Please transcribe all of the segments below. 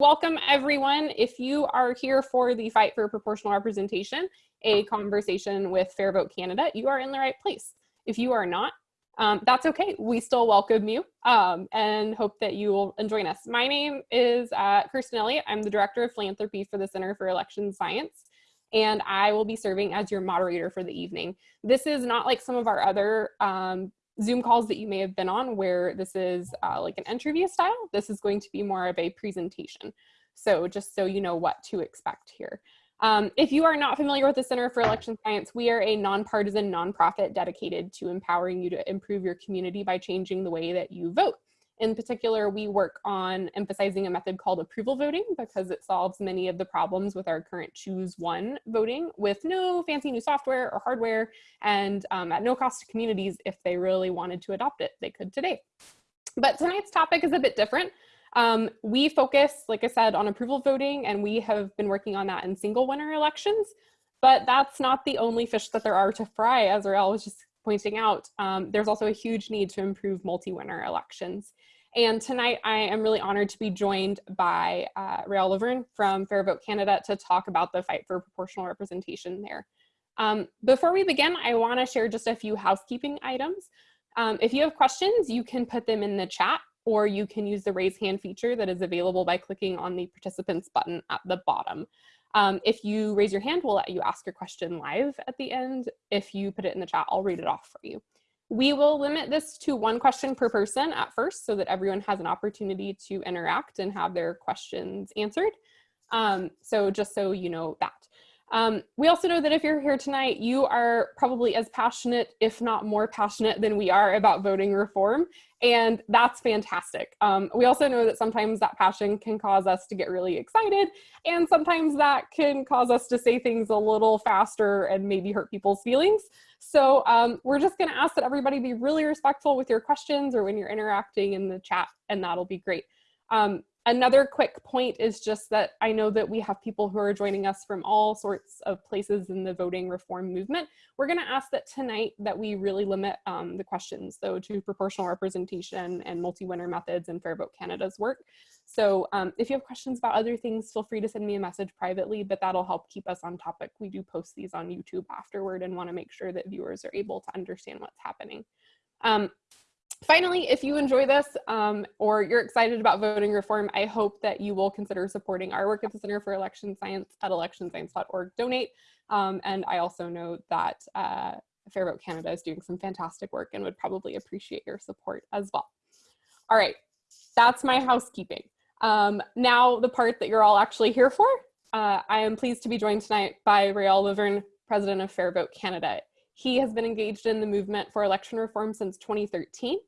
Welcome everyone. If you are here for the Fight for Proportional Representation, a conversation with Fair Vote Canada, you are in the right place. If you are not, um, that's okay. We still welcome you um, and hope that you will join us. My name is uh, Kirsten Elliott. I'm the Director of Philanthropy for the Center for Election Science, and I will be serving as your moderator for the evening. This is not like some of our other um, Zoom calls that you may have been on where this is uh, like an interview style, this is going to be more of a presentation. So just so you know what to expect here. Um, if you are not familiar with the Center for Election Science, we are a nonpartisan nonprofit dedicated to empowering you to improve your community by changing the way that you vote. In particular, we work on emphasizing a method called approval voting because it solves many of the problems with our current choose one voting with no fancy new software or hardware and um, at no cost to communities if they really wanted to adopt it, they could today. But tonight's topic is a bit different. Um, we focus, like I said, on approval voting and we have been working on that in single winner elections, but that's not the only fish that there are to fry, as Réal was just pointing out, um, there's also a huge need to improve multi-winner elections. And tonight I am really honored to be joined by uh, Réal Lavergne from Fair Vote Canada to talk about the fight for proportional representation there. Um, before we begin, I wanna share just a few housekeeping items. Um, if you have questions, you can put them in the chat or you can use the raise hand feature that is available by clicking on the participants button at the bottom. Um, if you raise your hand, we'll let you ask your question live at the end. If you put it in the chat, I'll read it off for you. We will limit this to one question per person at first so that everyone has an opportunity to interact and have their questions answered. Um, so just so you know that. Um, we also know that if you're here tonight, you are probably as passionate, if not more passionate than we are about voting reform. And that's fantastic. Um, we also know that sometimes that passion can cause us to get really excited. And sometimes that can cause us to say things a little faster and maybe hurt people's feelings. So um, we're just gonna ask that everybody be really respectful with your questions or when you're interacting in the chat and that'll be great. Um, Another quick point is just that I know that we have people who are joining us from all sorts of places in the voting reform movement. We're gonna ask that tonight that we really limit um, the questions though to proportional representation and multi-winner methods and Fair Vote Canada's work. So um, if you have questions about other things, feel free to send me a message privately, but that'll help keep us on topic. We do post these on YouTube afterward and wanna make sure that viewers are able to understand what's happening. Um, Finally, if you enjoy this um, or you're excited about voting reform, I hope that you will consider supporting our work at the Center for Election Science at electionscience.org donate. Um, and I also know that uh, Fair Vote Canada is doing some fantastic work and would probably appreciate your support as well. All right, that's my housekeeping. Um, now the part that you're all actually here for. Uh, I am pleased to be joined tonight by Réal Lavergne, President of Fair Vote Canada. He has been engaged in the movement for election reform since 2013.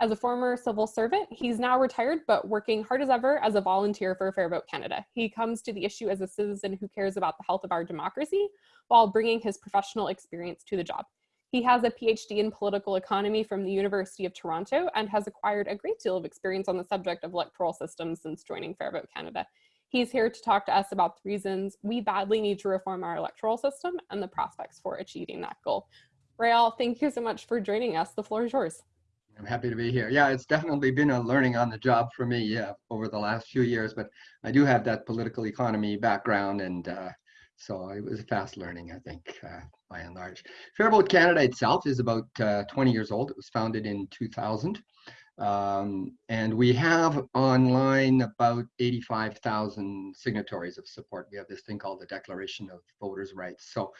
As a former civil servant, he's now retired, but working hard as ever as a volunteer for Fair Vote Canada. He comes to the issue as a citizen who cares about the health of our democracy while bringing his professional experience to the job. He has a PhD in political economy from the University of Toronto and has acquired a great deal of experience on the subject of electoral systems since joining Fair Vote Canada. He's here to talk to us about the reasons we badly need to reform our electoral system and the prospects for achieving that goal. Réal, thank you so much for joining us. The floor is yours. I'm happy to be here. Yeah, it's definitely been a learning on the job for me yeah, over the last few years, but I do have that political economy background and uh, so it was a fast learning, I think, uh, by and large. Fair Vote Canada itself is about uh, 20 years old. It was founded in 2000. Um, and we have online about 85,000 signatories of support. We have this thing called the Declaration of Voters' Rights. So,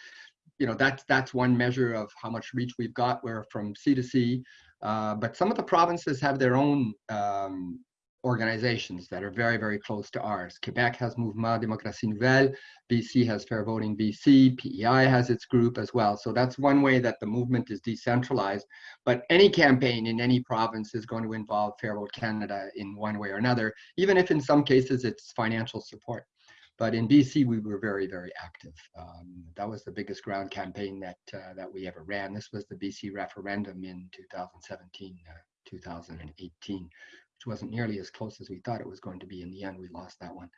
you know, that's, that's one measure of how much reach we've got. We're from sea to sea. Uh, but some of the provinces have their own um, organizations that are very, very close to ours. Quebec has Mouvement Démocratie Nouvelle, BC has Fair Voting BC, PEI has its group as well. So that's one way that the movement is decentralized. But any campaign in any province is going to involve Fair Vote Canada in one way or another, even if in some cases it's financial support. But in BC, we were very, very active. Um, that was the biggest ground campaign that uh, that we ever ran. This was the BC referendum in 2017, uh, 2018, which wasn't nearly as close as we thought it was going to be. In the end, we lost that one.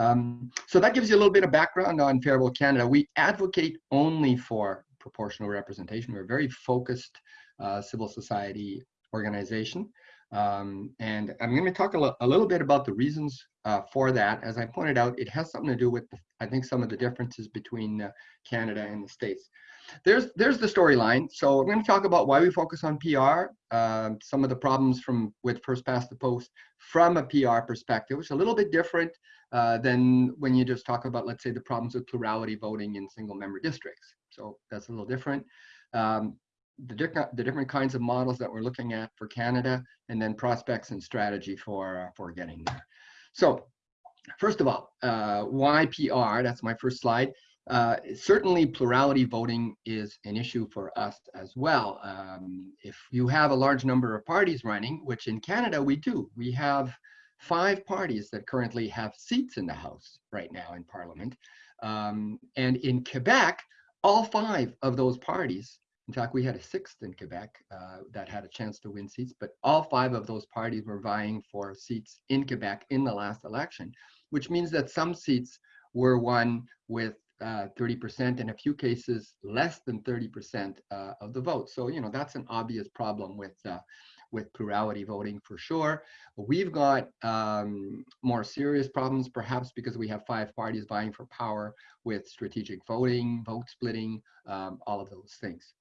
Um, so that gives you a little bit of background on Fair Vote Canada. We advocate only for proportional representation. We're a very focused uh, civil society organization. Um, and I'm going to talk a, little bit about the reasons uh, for that. As I pointed out, it has something to do with, I think, some of the differences between uh, Canada and the States. There's, there's the storyline. So I'm going to talk about why we focus on PR, um, some of the problems from with first past the post from a PR perspective, which is a little bit different uh, than when you just talk about, let's say, the problems with plurality voting in single member districts. So that's a little different. Um, the, different the different kinds of models that we're looking at for Canada, and then prospects and strategy for, uh, for getting there. So first of all, uh, why PR? That's my first slide. Uh, certainly plurality voting is an issue for us as well. Um, if you have a large number of parties running, which in Canada we do, we have five parties that currently have seats in the House right now in Parliament. Um, and in Quebec, all five of those parties, in fact, we had a sixth in Quebec uh, that had a chance to win seats, but all five of those parties were vying for seats in Quebec in the last election, which means that some seats were won with uh, 30%, in a few cases less than 30% uh, of the vote. So, you know, that's an obvious problem with uh, with plurality voting for sure. We've got um, more serious problems, perhaps because we have five parties vying for power with strategic voting, vote splitting, um, all of those things.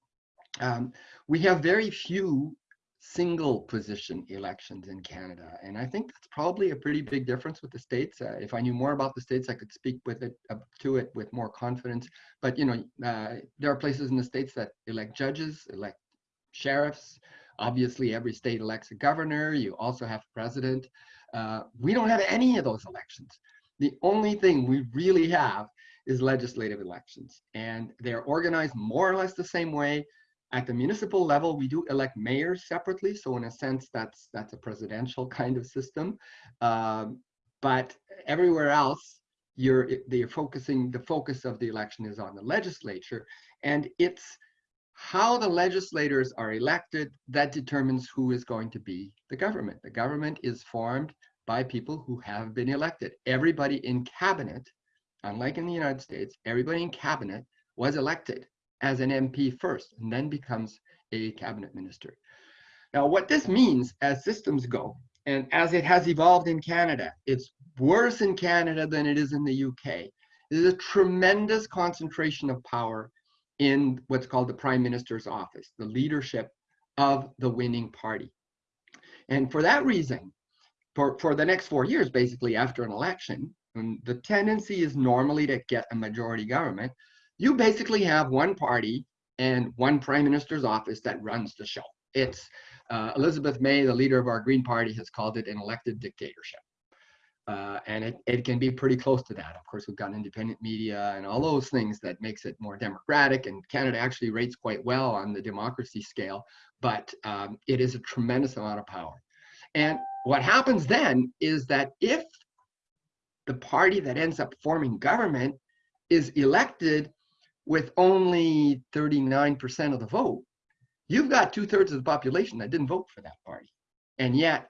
Um, we have very few single position elections in Canada. And I think that's probably a pretty big difference with the states. Uh, if I knew more about the states, I could speak with it uh, to it with more confidence. But you know, uh, there are places in the states that elect judges, elect sheriffs, Obviously, every state elects a governor. You also have a president. Uh, we don't have any of those elections. The only thing we really have is legislative elections. And they're organized more or less the same way. At the municipal level, we do elect mayors separately. So in a sense, that's, that's a presidential kind of system. Um, but everywhere else, you're, they're focusing, the focus of the election is on the legislature. And it's how the legislators are elected, that determines who is going to be the government. The government is formed by people who have been elected. Everybody in cabinet, unlike in the United States, everybody in cabinet was elected as an MP first and then becomes a cabinet minister. Now, what this means as systems go, and as it has evolved in Canada, it's worse in Canada than it is in the UK. There's a tremendous concentration of power in what's called the prime minister's office, the leadership of the winning party. And for that reason, for, for the next four years, basically after an election, the tendency is normally to get a majority government, you basically have one party and one prime minister's office that runs the show. It's uh, Elizabeth May, the leader of our Green Party, has called it an elected dictatorship. Uh, and it, it can be pretty close to that. Of course, we've got independent media and all those things that makes it more democratic. And Canada actually rates quite well on the democracy scale, but um, it is a tremendous amount of power. And what happens then is that if the party that ends up forming government is elected with only 39% of the vote, you've got two thirds of the population that didn't vote for that party. And yet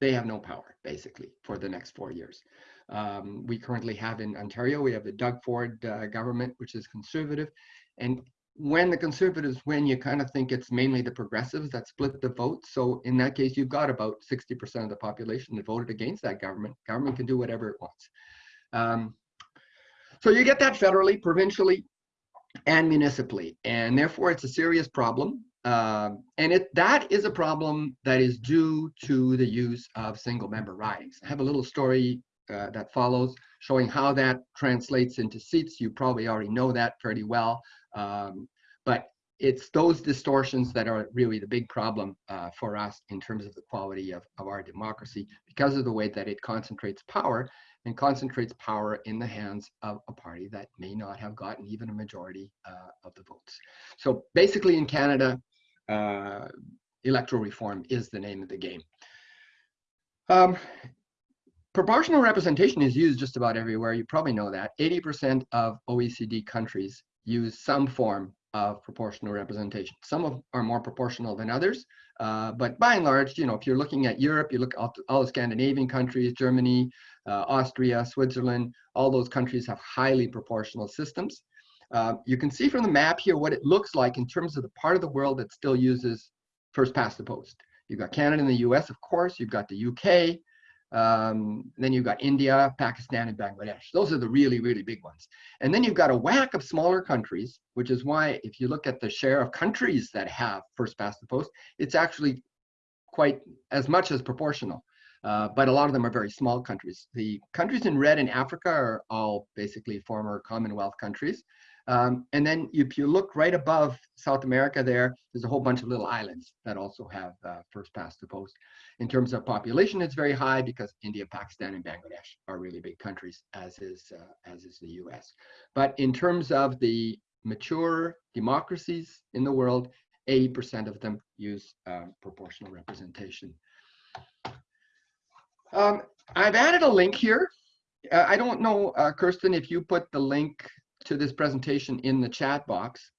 they have no power basically for the next four years. Um, we currently have in Ontario, we have the Doug Ford uh, government, which is conservative. And when the conservatives win, you kind of think it's mainly the progressives that split the vote. So in that case, you've got about 60% of the population that voted against that government. Government can do whatever it wants. Um, so you get that federally, provincially, and municipally. And therefore, it's a serious problem. Um, and it that is a problem that is due to the use of single member ridings. I have a little story uh, that follows showing how that translates into seats. You probably already know that pretty well, um, but it's those distortions that are really the big problem uh, for us in terms of the quality of, of our democracy because of the way that it concentrates power and concentrates power in the hands of a party that may not have gotten even a majority uh, of the votes. So basically in Canada, uh, electoral reform is the name of the game. Um, proportional representation is used just about everywhere. You probably know that. 80% of OECD countries use some form of proportional representation. Some of are more proportional than others, uh, but by and large, you know, if you're looking at Europe, you look at all the Scandinavian countries, Germany, uh, Austria, Switzerland, all those countries have highly proportional systems. Uh, you can see from the map here what it looks like in terms of the part of the world that still uses first past the post. You've got Canada and the US, of course. You've got the UK. Um, then you've got India, Pakistan, and Bangladesh. Those are the really, really big ones. And then you've got a whack of smaller countries, which is why if you look at the share of countries that have first past the post, it's actually quite as much as proportional. Uh, but a lot of them are very small countries. The countries in red in Africa are all basically former Commonwealth countries. Um, and then if you look right above South America there, there's a whole bunch of little islands that also have uh, first past the post. In terms of population, it's very high because India, Pakistan, and Bangladesh are really big countries, as is, uh, as is the US. But in terms of the mature democracies in the world, 80% of them use uh, proportional representation. Um, I've added a link here. Uh, I don't know, uh, Kirsten, if you put the link to this presentation in the chat box.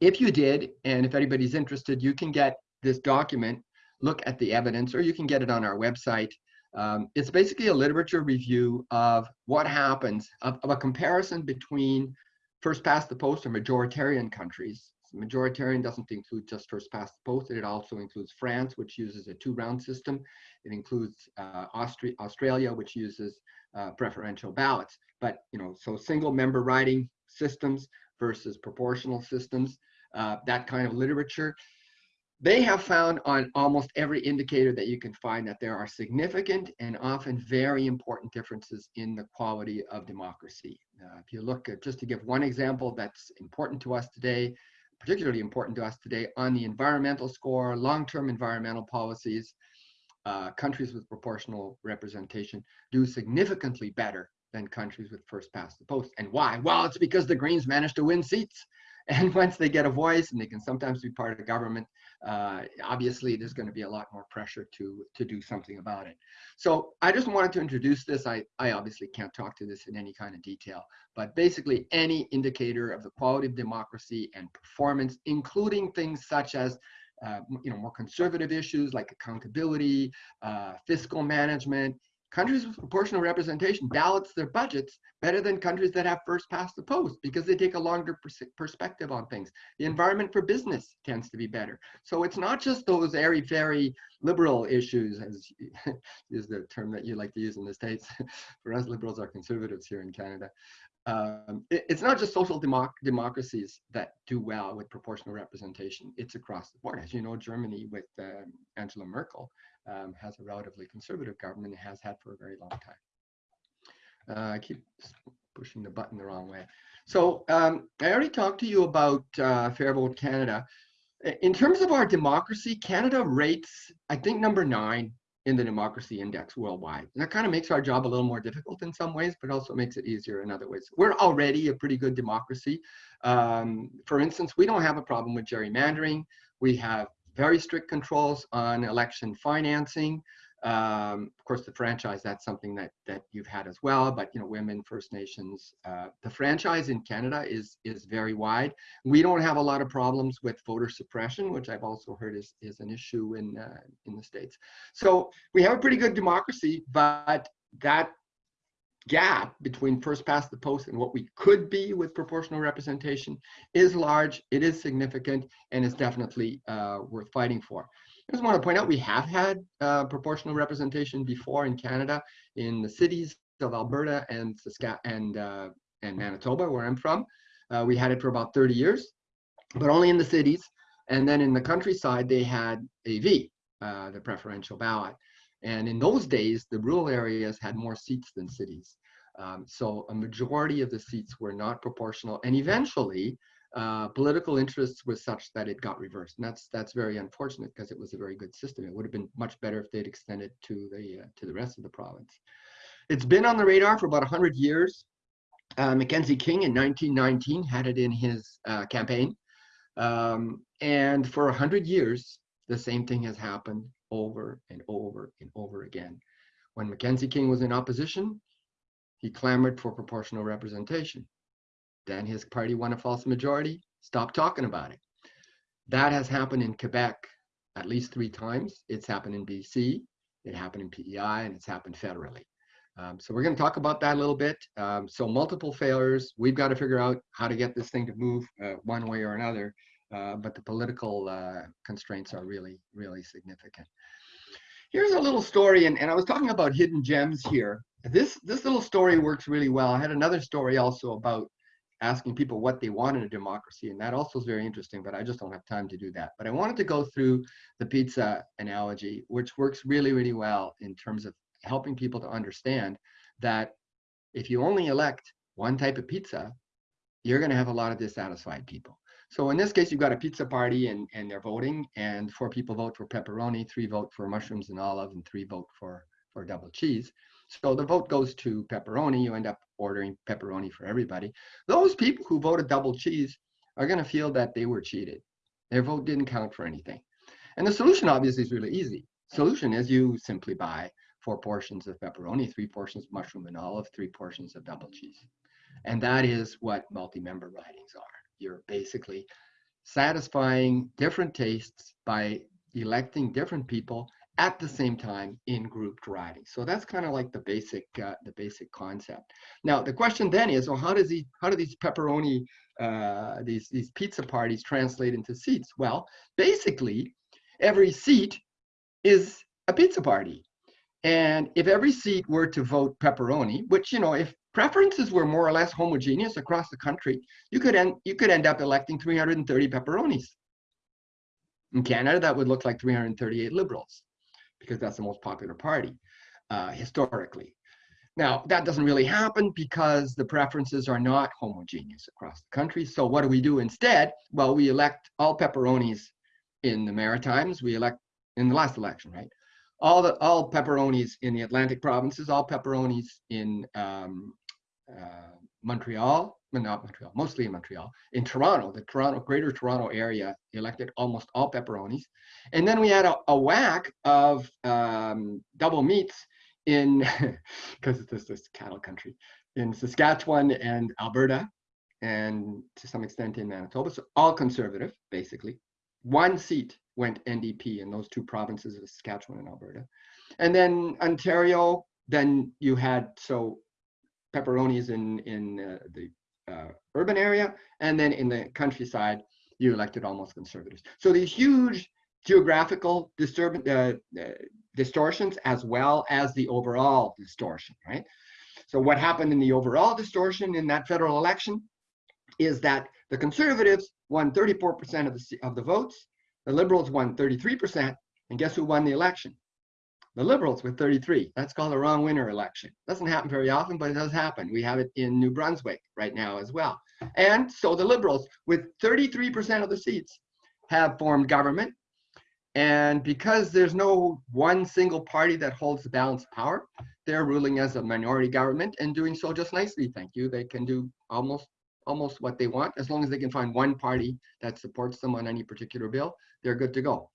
If you did, and if anybody's interested, you can get this document, look at the evidence, or you can get it on our website. Um, it's basically a literature review of what happens, of, of a comparison between first past the post or majoritarian countries. Majoritarian doesn't include just first past the post, it also includes France, which uses a two round system. It includes uh, Australia, which uses uh, preferential ballots. But, you know, so single member riding systems versus proportional systems, uh, that kind of literature. They have found on almost every indicator that you can find that there are significant and often very important differences in the quality of democracy. Uh, if you look at, just to give one example that's important to us today, particularly important to us today on the environmental score, long-term environmental policies, uh, countries with proportional representation do significantly better than countries with first past the post. And why? Well, it's because the Greens managed to win seats. And once they get a voice and they can sometimes be part of government, uh, obviously there's going to be a lot more pressure to, to do something about it. So I just wanted to introduce this. I, I obviously can't talk to this in any kind of detail, but basically any indicator of the quality of democracy and performance, including things such as uh, you know, more conservative issues like accountability, uh, fiscal management, countries with proportional representation balance their budgets better than countries that have first past the post because they take a longer pers perspective on things. The environment for business tends to be better. So it's not just those very, very liberal issues, as is the term that you like to use in the States. for us, liberals are conservatives here in Canada. Um, it, it's not just social democ democracies that do well with proportional representation. It's across the board. As you know, Germany with um, Angela Merkel um, has a relatively conservative government and has had for a very long time. Uh, I keep pushing the button the wrong way. So um, I already talked to you about uh, Fair Vote Canada. In terms of our democracy, Canada rates, I think, number nine in the democracy index worldwide. And that kind of makes our job a little more difficult in some ways, but also makes it easier in other ways. We're already a pretty good democracy. Um, for instance, we don't have a problem with gerrymandering. We have very strict controls on election financing. Um, of course, the franchise, that's something that, that you've had as well, but you know, women, First Nations, uh, the franchise in Canada is, is very wide. We don't have a lot of problems with voter suppression, which I've also heard is, is an issue in, uh, in the States. So we have a pretty good democracy, but that gap between first past the post and what we could be with proportional representation is large, it is significant, and is definitely uh, worth fighting for. I just want to point out we have had uh, proportional representation before in Canada in the cities of Alberta and Saskatchewan and, uh, and Manitoba, where I'm from. Uh, we had it for about 30 years, but only in the cities. And then in the countryside, they had AV, uh, the preferential ballot. And in those days, the rural areas had more seats than cities. Um, so a majority of the seats were not proportional. And eventually, uh, political interests was such that it got reversed. And that's that's very unfortunate because it was a very good system. It would have been much better if they'd extended to the uh, to the rest of the province. It's been on the radar for about 100 years. Uh, Mackenzie King in 1919 had it in his uh, campaign. Um, and for 100 years, the same thing has happened over and over and over again. When Mackenzie King was in opposition, he clamored for proportional representation. Then his party won a false majority, stopped talking about it. That has happened in Quebec at least three times. It's happened in BC, it happened in PEI, and it's happened federally. Um, so we're going to talk about that a little bit. Um, so multiple failures. We've got to figure out how to get this thing to move uh, one way or another. Uh, but the political uh, constraints are really, really significant. here's a little story, and, and I was talking about hidden gems here. This this little story works really well. I had another story also about asking people what they want in a democracy, and that also is very interesting, but I just don't have time to do that. But I wanted to go through the pizza analogy, which works really, really well in terms of helping people to understand that if you only elect one type of pizza, you're going to have a lot of dissatisfied people. So in this case, you've got a pizza party and, and they're voting, and four people vote for pepperoni, three vote for mushrooms and olive, and three vote for, for double cheese. So the vote goes to pepperoni. You end up ordering pepperoni for everybody. Those people who voted double cheese are going to feel that they were cheated. Their vote didn't count for anything. And the solution obviously is really easy. Solution is you simply buy four portions of pepperoni, three portions of mushroom and olive, three portions of double cheese. And that is what multi-member ridings are. You're basically satisfying different tastes by electing different people at the same time in grouped riding. So that's kind of like the basic uh, the basic concept. Now the question then is, well, how does he how do these pepperoni uh, these these pizza parties translate into seats? Well, basically, every seat is a pizza party. And if every seat were to vote pepperoni, which, you know, if preferences were more or less homogeneous across the country, you could end, you could end up electing 330 pepperonis. In Canada, that would look like 338 liberals because that's the most popular party uh, historically. Now, that doesn't really happen because the preferences are not homogeneous across the country. So what do we do instead? Well, we elect all pepperonis in the Maritimes. We elect in the last election, right? all the all pepperonis in the Atlantic provinces, all pepperonis in um, uh, Montreal, not Montreal, mostly in Montreal. In Toronto, the Toronto Greater Toronto area elected almost all pepperonis, and then we had a, a whack of um, double meats in because it's this, this cattle country in Saskatchewan and Alberta, and to some extent in Manitoba. So all conservative, basically. One seat went NDP in those two provinces of Saskatchewan and Alberta. And then Ontario, then you had so pepperonis in in uh, the uh, urban area, and then in the countryside, you elected almost conservatives. So these huge geographical uh, uh, distortions, as well as the overall distortion, right? So what happened in the overall distortion in that federal election is that the conservatives won 34% of the of the votes, the Liberals won 33%, and guess who won the election? The Liberals with 33. That's called a wrong winner election. Doesn't happen very often, but it does happen. We have it in New Brunswick right now as well. And so the Liberals, with 33% of the seats, have formed government. And because there's no one single party that holds the balance of power, they're ruling as a minority government and doing so just nicely, thank you. They can do almost almost what they want. As long as they can find one party that supports them on any particular bill, they're good to go.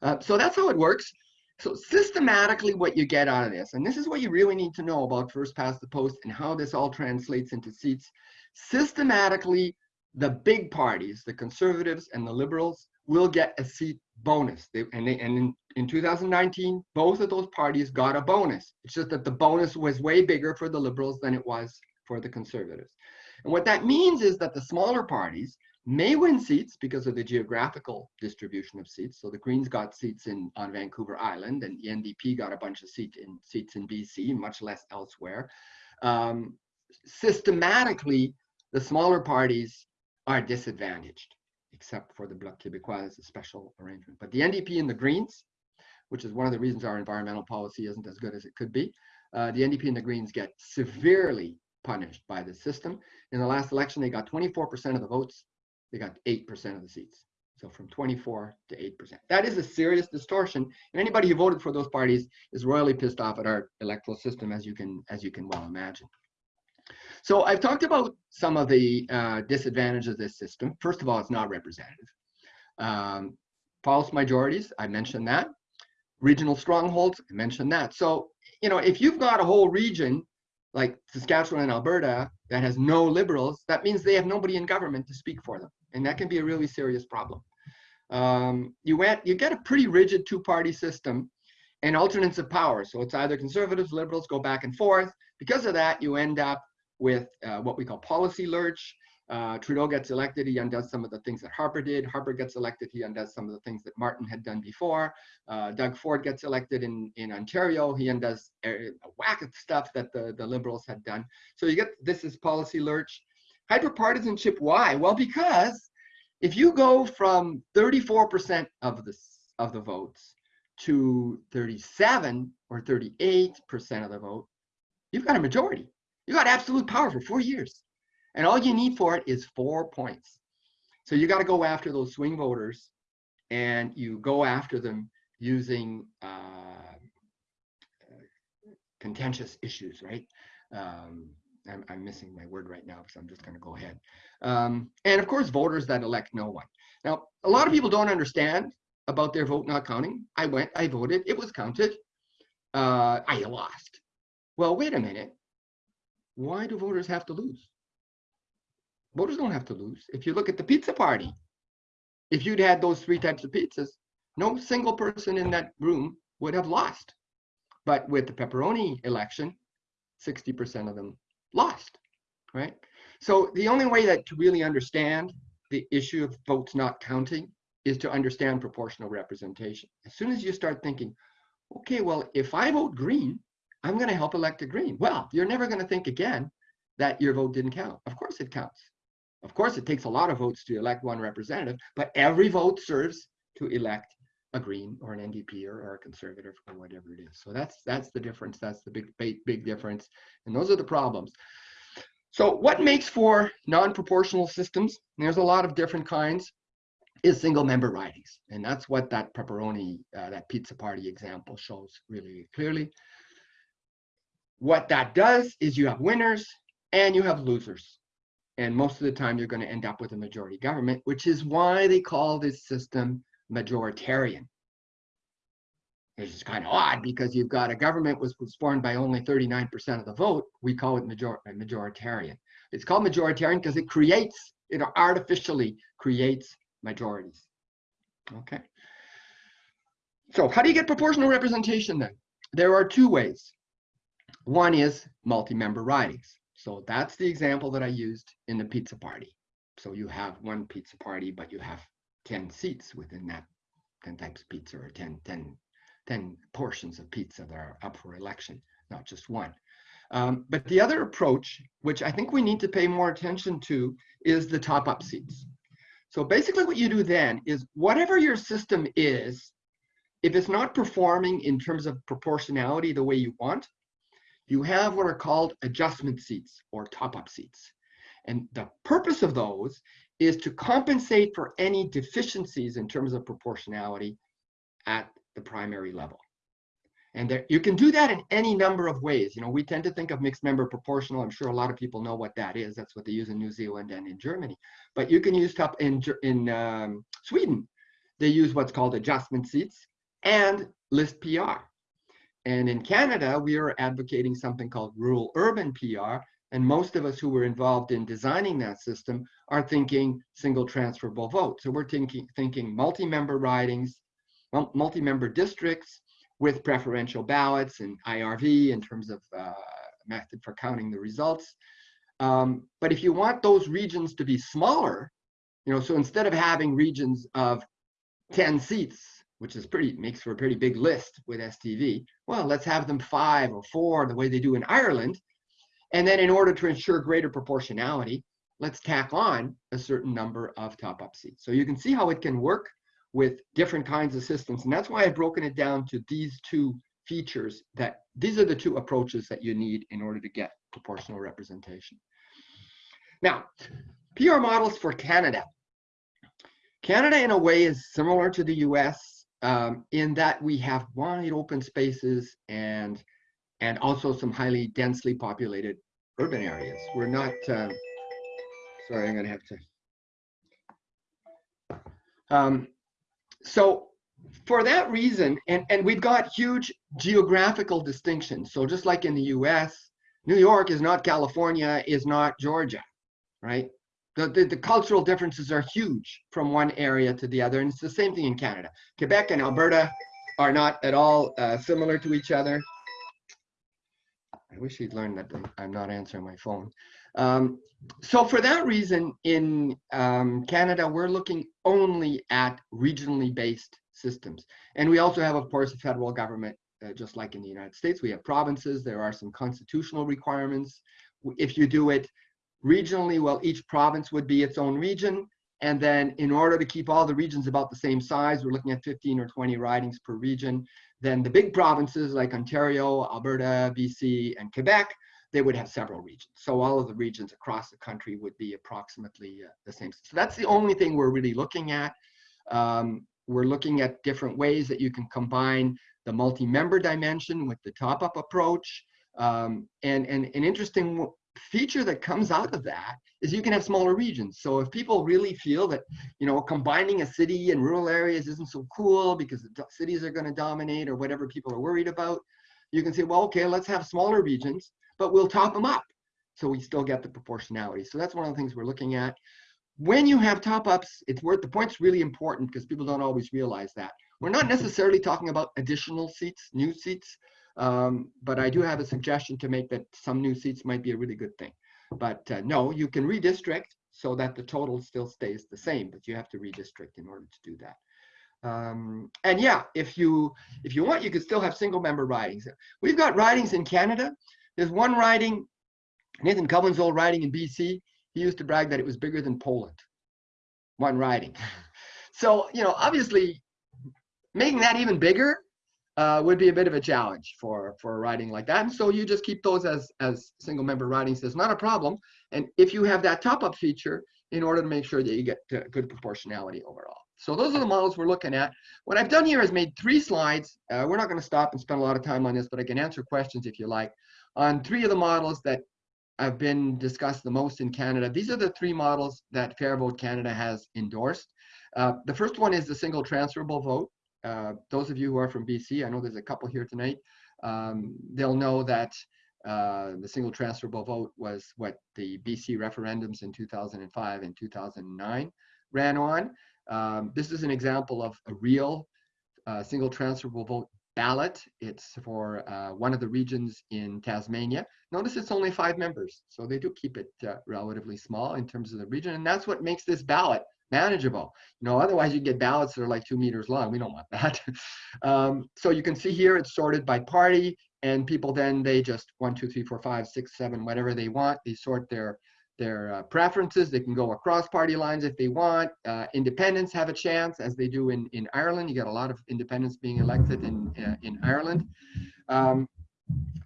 Uh, so that's how it works. So systematically what you get out of this, and this is what you really need to know about first past the post and how this all translates into seats. Systematically, the big parties, the conservatives and the liberals, will get a seat bonus. They, and they, and in, in 2019, both of those parties got a bonus. It's just that the bonus was way bigger for the liberals than it was for the conservatives. And what that means is that the smaller parties may win seats because of the geographical distribution of seats. So the Greens got seats in on Vancouver Island, and the NDP got a bunch of seat in seats in BC, much less elsewhere. Um, systematically, the smaller parties are disadvantaged, except for the Bloc Québécois as a special arrangement. But the NDP and the Greens, which is one of the reasons our environmental policy isn't as good as it could be, uh, the NDP and the Greens get severely punished by the system. In the last election, they got 24% of the votes. They got 8% of the seats. So from 24 to 8%. That is a serious distortion. And anybody who voted for those parties is royally pissed off at our electoral system, as you can, as you can well imagine. So I've talked about some of the uh, disadvantages of this system. First of all, it's not representative. Um, false majorities, I mentioned that. Regional strongholds, I mentioned that. So, you know, if you've got a whole region like Saskatchewan and Alberta that has no liberals, that means they have nobody in government to speak for them. And that can be a really serious problem. Um, you, went, you get a pretty rigid two-party system and alternates of power. So it's either conservatives, liberals go back and forth. Because of that, you end up with uh, what we call policy lurch. Uh, Trudeau gets elected, he undoes some of the things that Harper did. Harper gets elected, he undoes some of the things that Martin had done before. Uh, Doug Ford gets elected in, in Ontario, he undoes a whack of stuff that the, the Liberals had done. So you get this is policy lurch. Hyperpartisanship, why? Well, because if you go from 34% of the, of the votes to 37 or 38% of the vote, you've got a majority. You've got absolute power for four years. And all you need for it is four points. So you got to go after those swing voters and you go after them using uh, contentious issues, right? Um, I'm, I'm, missing my word right now, so I'm just going to go ahead. Um, and of course, voters that elect no one. Now, a lot of people don't understand about their vote not counting. I went, I voted, it was counted. Uh, I lost. Well, wait a minute. Why do voters have to lose? Voters don't have to lose. If you look at the pizza party, if you'd had those three types of pizzas, no single person in that room would have lost. But with the pepperoni election, 60% of them lost, right? So the only way that to really understand the issue of votes not counting is to understand proportional representation. As soon as you start thinking, okay, well, if I vote green, I'm going to help elect a green. Well, you're never going to think again that your vote didn't count. Of course it counts. Of course, it takes a lot of votes to elect one representative, but every vote serves to elect a Green or an NDP or, or a Conservative or whatever it is. So that's that's the difference. That's the big, big, big difference. And those are the problems. So what makes for non-proportional systems, there's a lot of different kinds, is single member ridings. And that's what that pepperoni, uh, that pizza party example shows really clearly. What that does is you have winners and you have losers. And most of the time, you're going to end up with a majority government, which is why they call this system majoritarian. Which is kind of odd because you've got a government was, formed by only 39% of the vote. We call it major, uh, majoritarian. It's called majoritarian because it creates, it artificially creates majorities. Okay. So how do you get proportional representation then? There are two ways. One is multi-member ridings. So that's the example that I used in the pizza party. So you have one pizza party, but you have 10 seats within that 10 types of pizza or 10, 10, 10 portions of pizza that are up for election, not just one. Um, but the other approach, which I think we need to pay more attention to, is the top up seats. So basically what you do then is whatever your system is, if it's not performing in terms of proportionality the way you want, you have what are called adjustment seats or top-up seats. And the purpose of those is to compensate for any deficiencies in terms of proportionality at the primary level. And there, you can do that in any number of ways. You know, we tend to think of mixed member proportional. I'm sure a lot of people know what that is. That's what they use in New Zealand and in Germany. But you can use top in in um, Sweden. They use what's called adjustment seats and list PR. And in Canada, we are advocating something called rural urban PR. And most of us who were involved in designing that system are thinking single transferable vote. So we're thinking, thinking multi-member ridings, multi-member districts with preferential ballots and IRV in terms of uh, method for counting the results. Um, but if you want those regions to be smaller, you know, so instead of having regions of 10 seats, which is pretty makes for a pretty big list with STV. Well, let's have them five or four the way they do in Ireland. And then in order to ensure greater proportionality, let's tack on a certain number of top-up seats. So you can see how it can work with different kinds of systems. And that's why I've broken it down to these two features that these are the two approaches that you need in order to get proportional representation. Now, PR models for Canada. Canada in a way is similar to the US um, in that we have wide open spaces and and also some highly densely populated urban areas. We're not, uh, sorry, I'm gonna have to. Um, so for that reason, and, and we've got huge geographical distinctions. So just like in the US, New York is not California, is not Georgia, right? The, the, the, cultural differences are huge from one area to the other. And it's the same thing in Canada. Quebec and Alberta are not at all uh, similar to each other. I wish he'd learned that I'm not answering my phone. Um, so for that reason, in um, Canada, we're looking only at regionally based systems. And we also have, of course, a federal government, uh, just like in the United States. We have provinces. There are some constitutional requirements. If you do it regionally, well, each province would be its own region. And then in order to keep all the regions about the same size, we're looking at 15 or 20 ridings per region. Then the big provinces like Ontario, Alberta, BC, and Quebec, they would have several regions. So all of the regions across the country would be approximately uh, the same. So that's the only thing we're really looking at. Um, we're looking at different ways that you can combine the multi-member dimension with the top-up approach. Um, and, and an interesting feature that comes out of that is you can have smaller regions. So if people really feel that, you know, combining a city and rural areas isn't so cool because the cities are going to dominate or whatever people are worried about, you can say, well, okay, let's have smaller regions, but we'll top them up. So we still get the proportionality. So that's one of the things we're looking at. When you have top ups, it's worth the point's really important because people don't always realize that. We're not mm-hmm. necessarily talking about additional seats, new seats, um, but I do have a suggestion to make that some new seats might be a really good thing. But uh, no, you can redistrict so that the total still stays the same, but you have to redistrict in order to do that. Um, and yeah, if you if you want, you could still have single member ridings. We've got ridings in Canada. There's one riding, Nathan Cullen's old riding in BC. He used to brag that it was bigger than Poland. One riding. so you know, obviously, making that even bigger uh, would be a bit of a challenge for for a riding like that. And so you just keep those as as single member ridings. It's not a problem. And if you have that top up feature, in order to make sure that you get good proportionality overall. So those are the models we're looking at. What I've done here is made three slides. Uh, we're not going to stop and spend a lot of time on this, but I can answer questions if you like. On three of the models that have been discussed the most in Canada, these are the three models that Fair Vote Canada has endorsed. Uh, the first one is the single transferable vote. Uh, those of you who are from BC, I know there's a couple here tonight, um, they'll know that uh, the single transferable vote was what the BC referendums in 2005 and 2009 ran on. Um, this is an example of a real uh, single transferable vote ballot. It's for uh, one of the regions in Tasmania. Notice it's only five members, so they do keep it uh, relatively small in terms of the region, and that's what makes this ballot manageable. You know, otherwise you get ballots that are like two meters long. We don't want that. um, so you can see here it's sorted by party, and people then they just one, two, three, four, five, six, seven, whatever they want. They sort their their uh, preferences. They can go across party lines if they want. Uh, independents have a chance, as they do in in Ireland. You get a lot of independents being elected in uh, in Ireland. Um,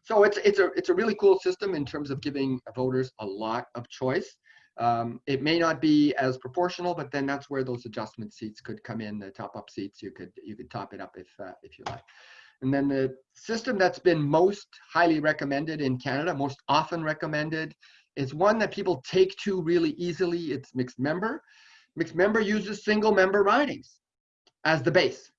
so it's it's a it's a really cool system in terms of giving voters a lot of choice. Um, it may not be as proportional, but then that's where those adjustment seats could come in. The top-up seats, you could you could top it up if uh, if you like. And then the system that's been most highly recommended in Canada, most often recommended, is one that people take to really easily. It's mixed member. Mixed member uses single member ridings as the base,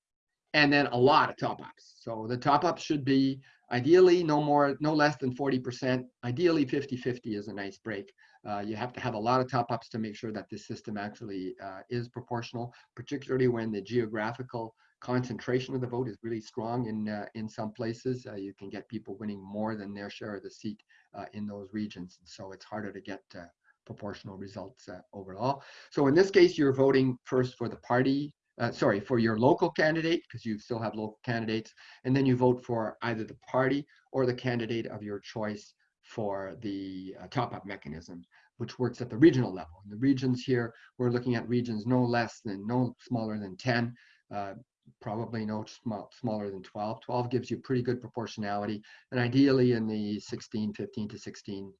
and then a lot of top-ups. So the top-ups should be ideally no more, no less than 40%. Ideally 50-50 is a nice break. Uh, you have to have a lot of top ups to make sure that this system actually uh, is proportional, particularly when the geographical concentration of the vote is really strong in uh, in some places. Uh, you can get people winning more than their share of the seat uh, in those regions. So it's harder to get uh, proportional results overall. So in this case, you're voting first for the party uh, sorry, for your local candidate, because you still have local candidates, and then you vote for either the party or the candidate of your choice for the uh, top-up mechanism, which works at the regional level. In the regions here, we're looking at regions no less than, no smaller than 10, uh, probably no small, smaller than 12. 12 gives you pretty good proportionality, and ideally in the 16, 15 to 16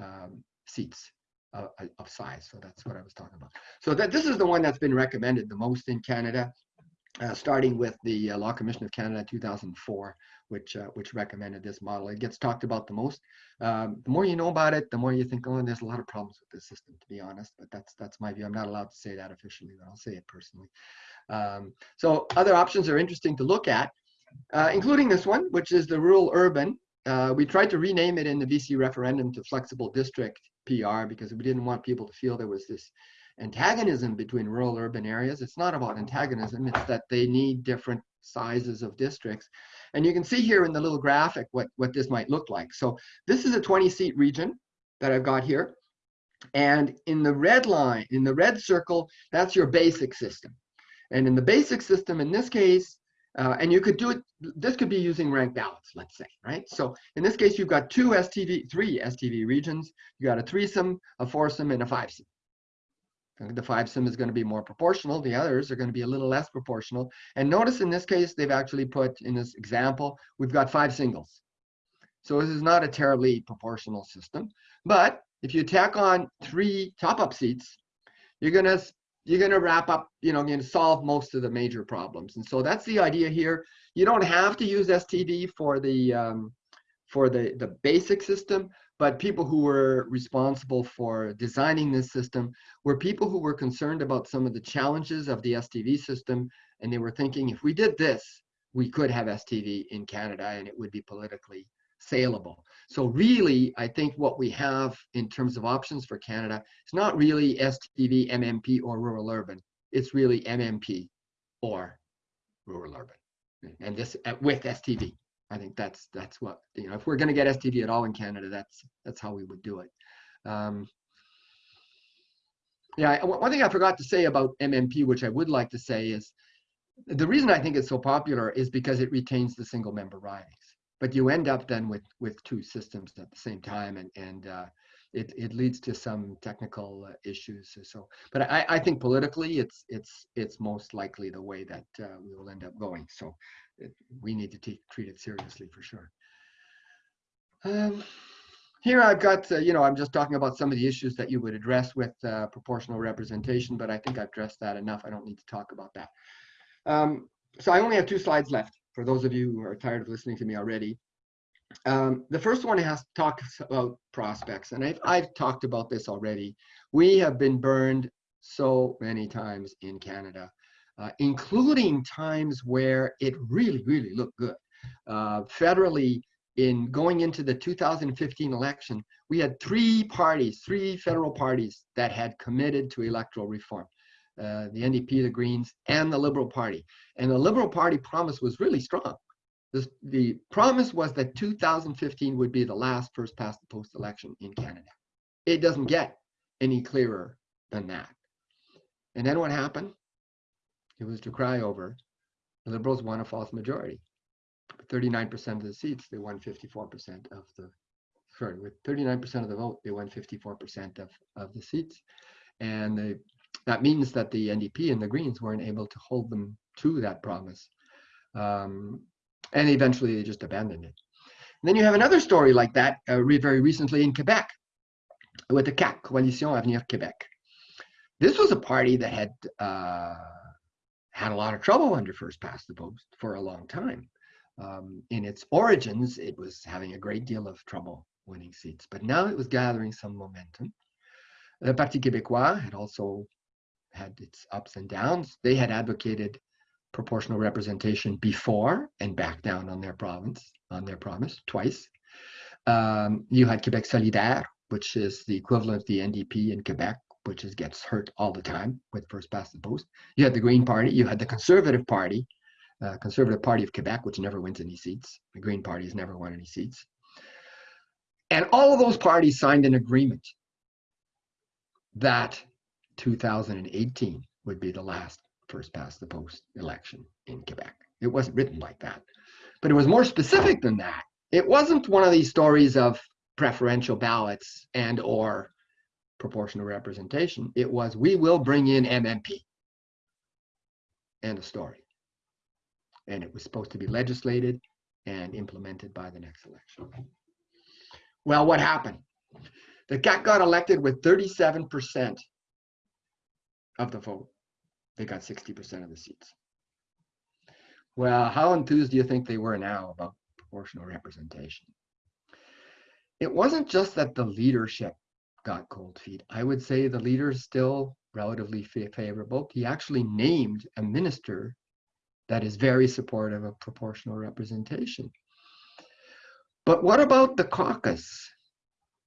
um, seats of, of size. So that's what I was talking about. So that this is the one that's been recommended the most in Canada uh, starting with the uh, Law Commission of Canada 2004, which uh, which recommended this model. It gets talked about the most. Um, the more you know about it, the more you think, oh, there's a lot of problems with this system, to be honest. But that's that's my view. I'm not allowed to say that officially, but I'll say it personally. Um, so other options are interesting to look at, uh, including this one, which is the rural urban. Uh, we tried to rename it in the BC referendum to flexible district PR because we didn't want people to feel there was this antagonism between rural urban areas. It's not about antagonism, it's that they need different sizes of districts. And you can see here in the little graphic what, what this might look like. So this is a 20 seat region that I've got here. And in the red line, in the red circle, that's your basic system. And in the basic system, in this case, uh, and you could do it, this could be using ranked ballots, let's say, right? So in this case, you've got two STV, three STV regions. You got a threesome, a foursome, and a fivesome. The fivesome is going to be more proportional. The others are going to be a little less proportional. And notice in this case, they've actually put, in this example, we've got five singles. So this is not a terribly proportional system. But if you tack on three top-up seats, you're going to you're going to wrap up, you know, to solve most of the major problems. And so that's the idea here. You don't have to use STV for the um, for the the basic system, but people who were responsible for designing this system were people who were concerned about some of the challenges of the STV system, and they were thinking if we did this, we could have STV in Canada, and it would be politically saleable. So really, I think what we have in terms of options for Canada is not really STV, MMP, or rural urban. It's really MMP or rural urban, and this uh, with STV. I think that's that's what you know. If we're going to get STV at all in Canada, that's that's how we would do it. Um, yeah, one thing I forgot to say about MMP, which I would like to say, is the reason I think it's so popular is because it retains the single member ridings but you end up then with with two systems at the same time and and uh, it, it leads to some technical uh, issues so but I, I think politically it's it's it's most likely the way that uh, we will end up going so it, we need to treat it seriously for sure um, here I've got, uh, you know, I'm just talking about some of the issues that you would address with uh, proportional representation, but I think I've addressed that enough. I don't need to talk about that. Um, so I only have two slides left for those of you who are tired of listening to me already. Um, the first one has talks about prospects, and I've, I've talked about this already. We have been burned so many times in Canada, uh, including times where it really, really looked good. Uh, federally, in going into the 2015 election, we had three parties, three federal parties that had committed to electoral reform. Uh, the NDP, the Greens, and the Liberal Party. And the Liberal Party promise was really strong. This, the promise was that 2015 would be the last first past the post election in Canada. It doesn't get any clearer than that. And then what happened? It was to cry over. The Liberals won a false majority. 39% of the seats, they won 54% of the, sorry, with 39% of the vote, they won 54% of, of the seats. And the that means that the NDP and the Greens weren't able to hold them to that promise. Um, and eventually they just abandoned it. And then you have another story like that uh, very recently in Quebec with the CAQ, Coalition Avenir Québec. This was a party that had uh, had a lot of trouble under first past the post for a long time. Um, in its origins, it was having a great deal of trouble winning seats, but now it was gathering some momentum. The Parti Québécois had also had its ups and downs. They had advocated proportional representation before and backed down on their province, on their promise twice. Um, you had Quebec Solidaire, which is the equivalent of the NDP in Quebec, which is, gets hurt all the time with first past the post. You had the Green Party, you had the Conservative Party, uh, Conservative Party of Quebec, which never wins any seats. The Green Party has never won any seats. And all of those parties signed an agreement that 2018 would be the last first past the post election in Quebec. It wasn't written mm-hmm. like that, but it was more specific than that. It wasn't one of these stories of preferential ballots and or proportional representation. It was, we will bring in MMP. and a story. And it was supposed to be legislated and implemented by the next election. Well, what happened? The CAQ got elected with 37% of the vote. They got 60% of the seats. Well, how enthused do you think they were now about proportional representation? It wasn't just that the leadership got cold feet. I would say the leader is still relatively favorable. He actually named a minister that is very supportive of proportional representation. But what about the caucus?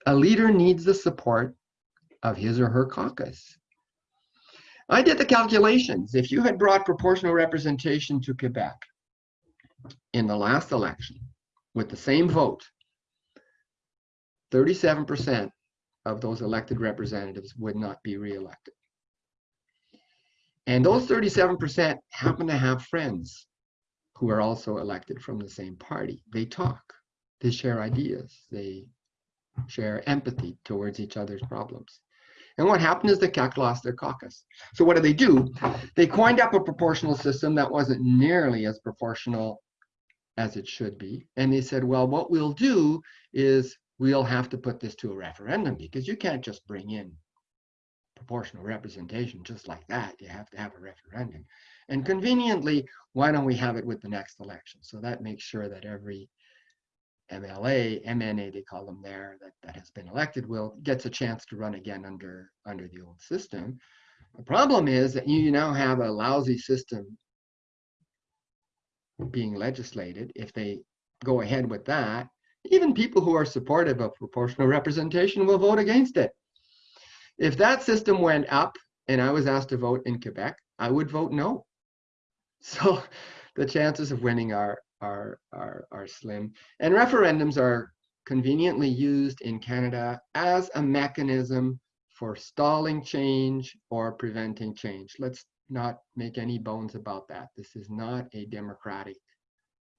A leader needs the support of his or her caucus. I did the calculations. If you had brought proportional representation to Quebec, in the last election, with the same vote, 37% of those elected representatives would not be reelected. And those 37% happen to have friends who are also elected from the same party. They talk, they share ideas, they share empathy towards each other's problems. And what happened is the CAQ lost their caucus. So what did they do? They coined up a proportional system that wasn't nearly as proportional as it should be. And they said, well, what we'll do is we'll have to put this to a referendum because you can't just bring in proportional representation just like that. You have to have a referendum. And conveniently, why don't we have it with the next election? So that makes sure that every MLA, MNA, they call them there, that, that has been elected will gets a chance to run again under, under the old system. The problem is that you now have a lousy system being legislated. If they go ahead with that, even people who are supportive of proportional representation will vote against it. If that system went up and I was asked to vote in Quebec, I would vote no. So the chances of winning are, are, are, are slim. And referendums are conveniently used in Canada as a mechanism for stalling change or preventing change. Let's not make any bones about that. This is not a democratic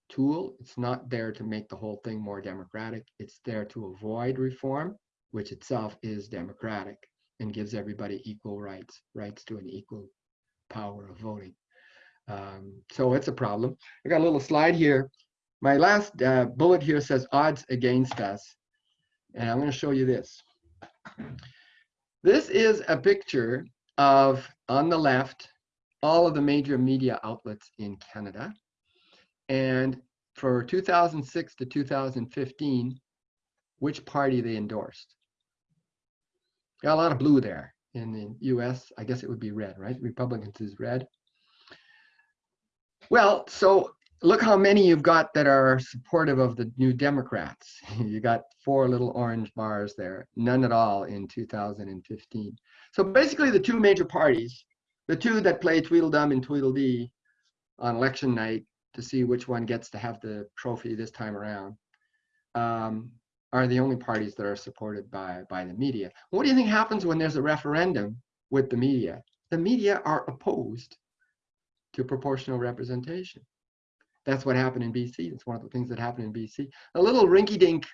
tool. It's not there to make the whole thing more democratic. It's there to avoid reform, which itself is democratic and gives everybody equal rights, rights to an equal power of voting. Um, so it's a problem. I got a little slide here. My last uh, bullet here says odds against us. And I'm going to show you this. This is a picture of, on the left, all of the major media outlets in Canada. And for 2006 to 2015, which party they endorsed. Got a lot of blue there. In the US, I guess it would be red, right? Republicans is red. Well, so look how many you've got that are supportive of the new Democrats. you got four little orange bars there, none at all in 2015. So basically the two major parties, the two that play Tweedledum and Tweedledee on election night to see which one gets to have the trophy this time around, um, are the only parties that are supported by, by the media. What do you think happens when there's a referendum with the media? The media are opposed to proportional representation. That's what happened in BC. It's one of the things that happened in BC. A little rinky-dink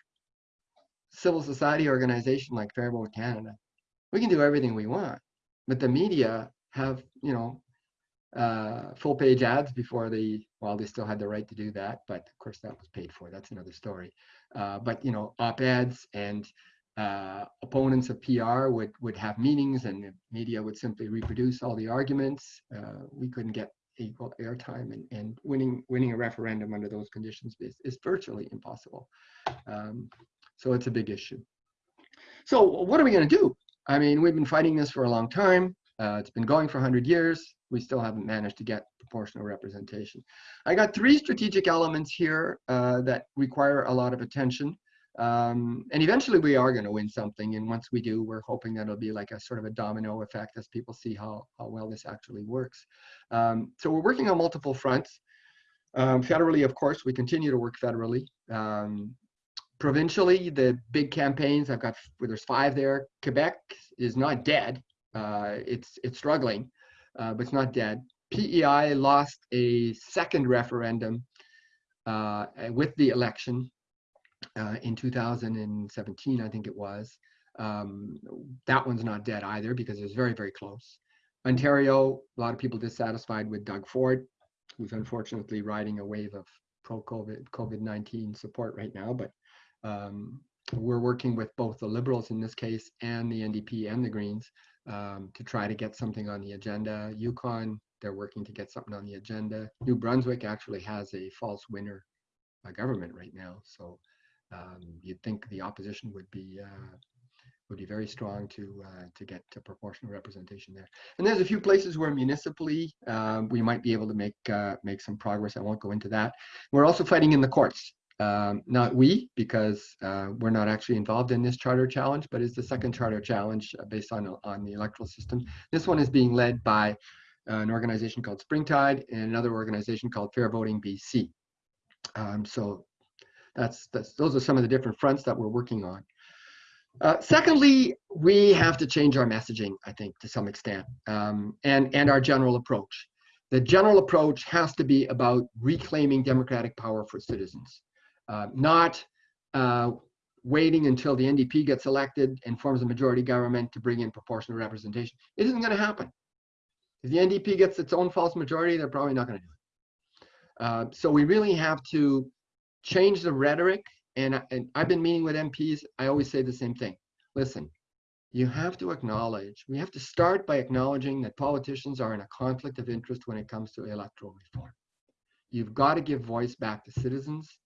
civil society organization like Fair Vote Canada, we can do everything we want, but the media have, you know, uh, full page ads before they, well, they still had the right to do that, but of course that was paid for. That's another story. Uh, but, you know, op-eds and uh, opponents of PR would, would have meetings and the media would simply reproduce all the arguments. Uh, we couldn't get equal airtime and, and winning winning a referendum under those conditions is, is virtually impossible. Um, so it's a big issue. So what are we going to do? I mean, we've been fighting this for a long time. Uh, it's been going for 100 years. We still haven't managed to get proportional representation. I got three strategic elements here uh, that require a lot of attention. Um, and eventually we are going to win something. And once we do, we're hoping that it'll be like a sort of a domino effect as people see how, how well this actually works. Um, so we're working on multiple fronts. Um, federally, of course, we continue to work federally. Um, provincially, the big campaigns, I've got, well, there's five there. Quebec is not dead. Uh, it's, it's struggling, uh, but it's not dead. PEI lost a second referendum uh, with the election uh, in 2017, I think it was. Um, that one's not dead either because it was very, very close. Ontario, a lot of people dissatisfied with Doug Ford, who's unfortunately riding a wave of pro-COVID, COVID-19 support right now, but um, we're working with both the Liberals in this case and the NDP and the Greens um, to try to get something on the agenda. Yukon, they're working to get something on the agenda. New Brunswick actually has a false winner government right now, so um, you'd think the opposition would be uh, would be very strong to uh, to get to proportional representation there. And there's a few places where municipally um, we might be able to make uh, make some progress. I won't go into that. We're also fighting in the courts. Um, not we, because uh, we're not actually involved in this charter challenge, but it's the second charter challenge uh, based on on the electoral system. This one is being led by uh, an organization called Springtide and another organization called Fair Voting BC. Um, so that's, that's, those are some of the different fronts that we're working on. Uh, secondly, we have to change our messaging, I think, to some extent, um, and, and our general approach. The general approach has to be about reclaiming democratic power for citizens, uh, not uh, waiting until the NDP gets elected and forms a majority government to bring in proportional representation. It isn't going to happen. If the NDP gets its own false majority, they're probably not going to do it. Uh, so we really have to change the rhetoric. And, and I've been meeting with MPs. I always say the same thing. Listen, you have to acknowledge, we have to start by acknowledging that politicians are in a conflict of interest when it comes to electoral reform. You've got to give voice back to citizens,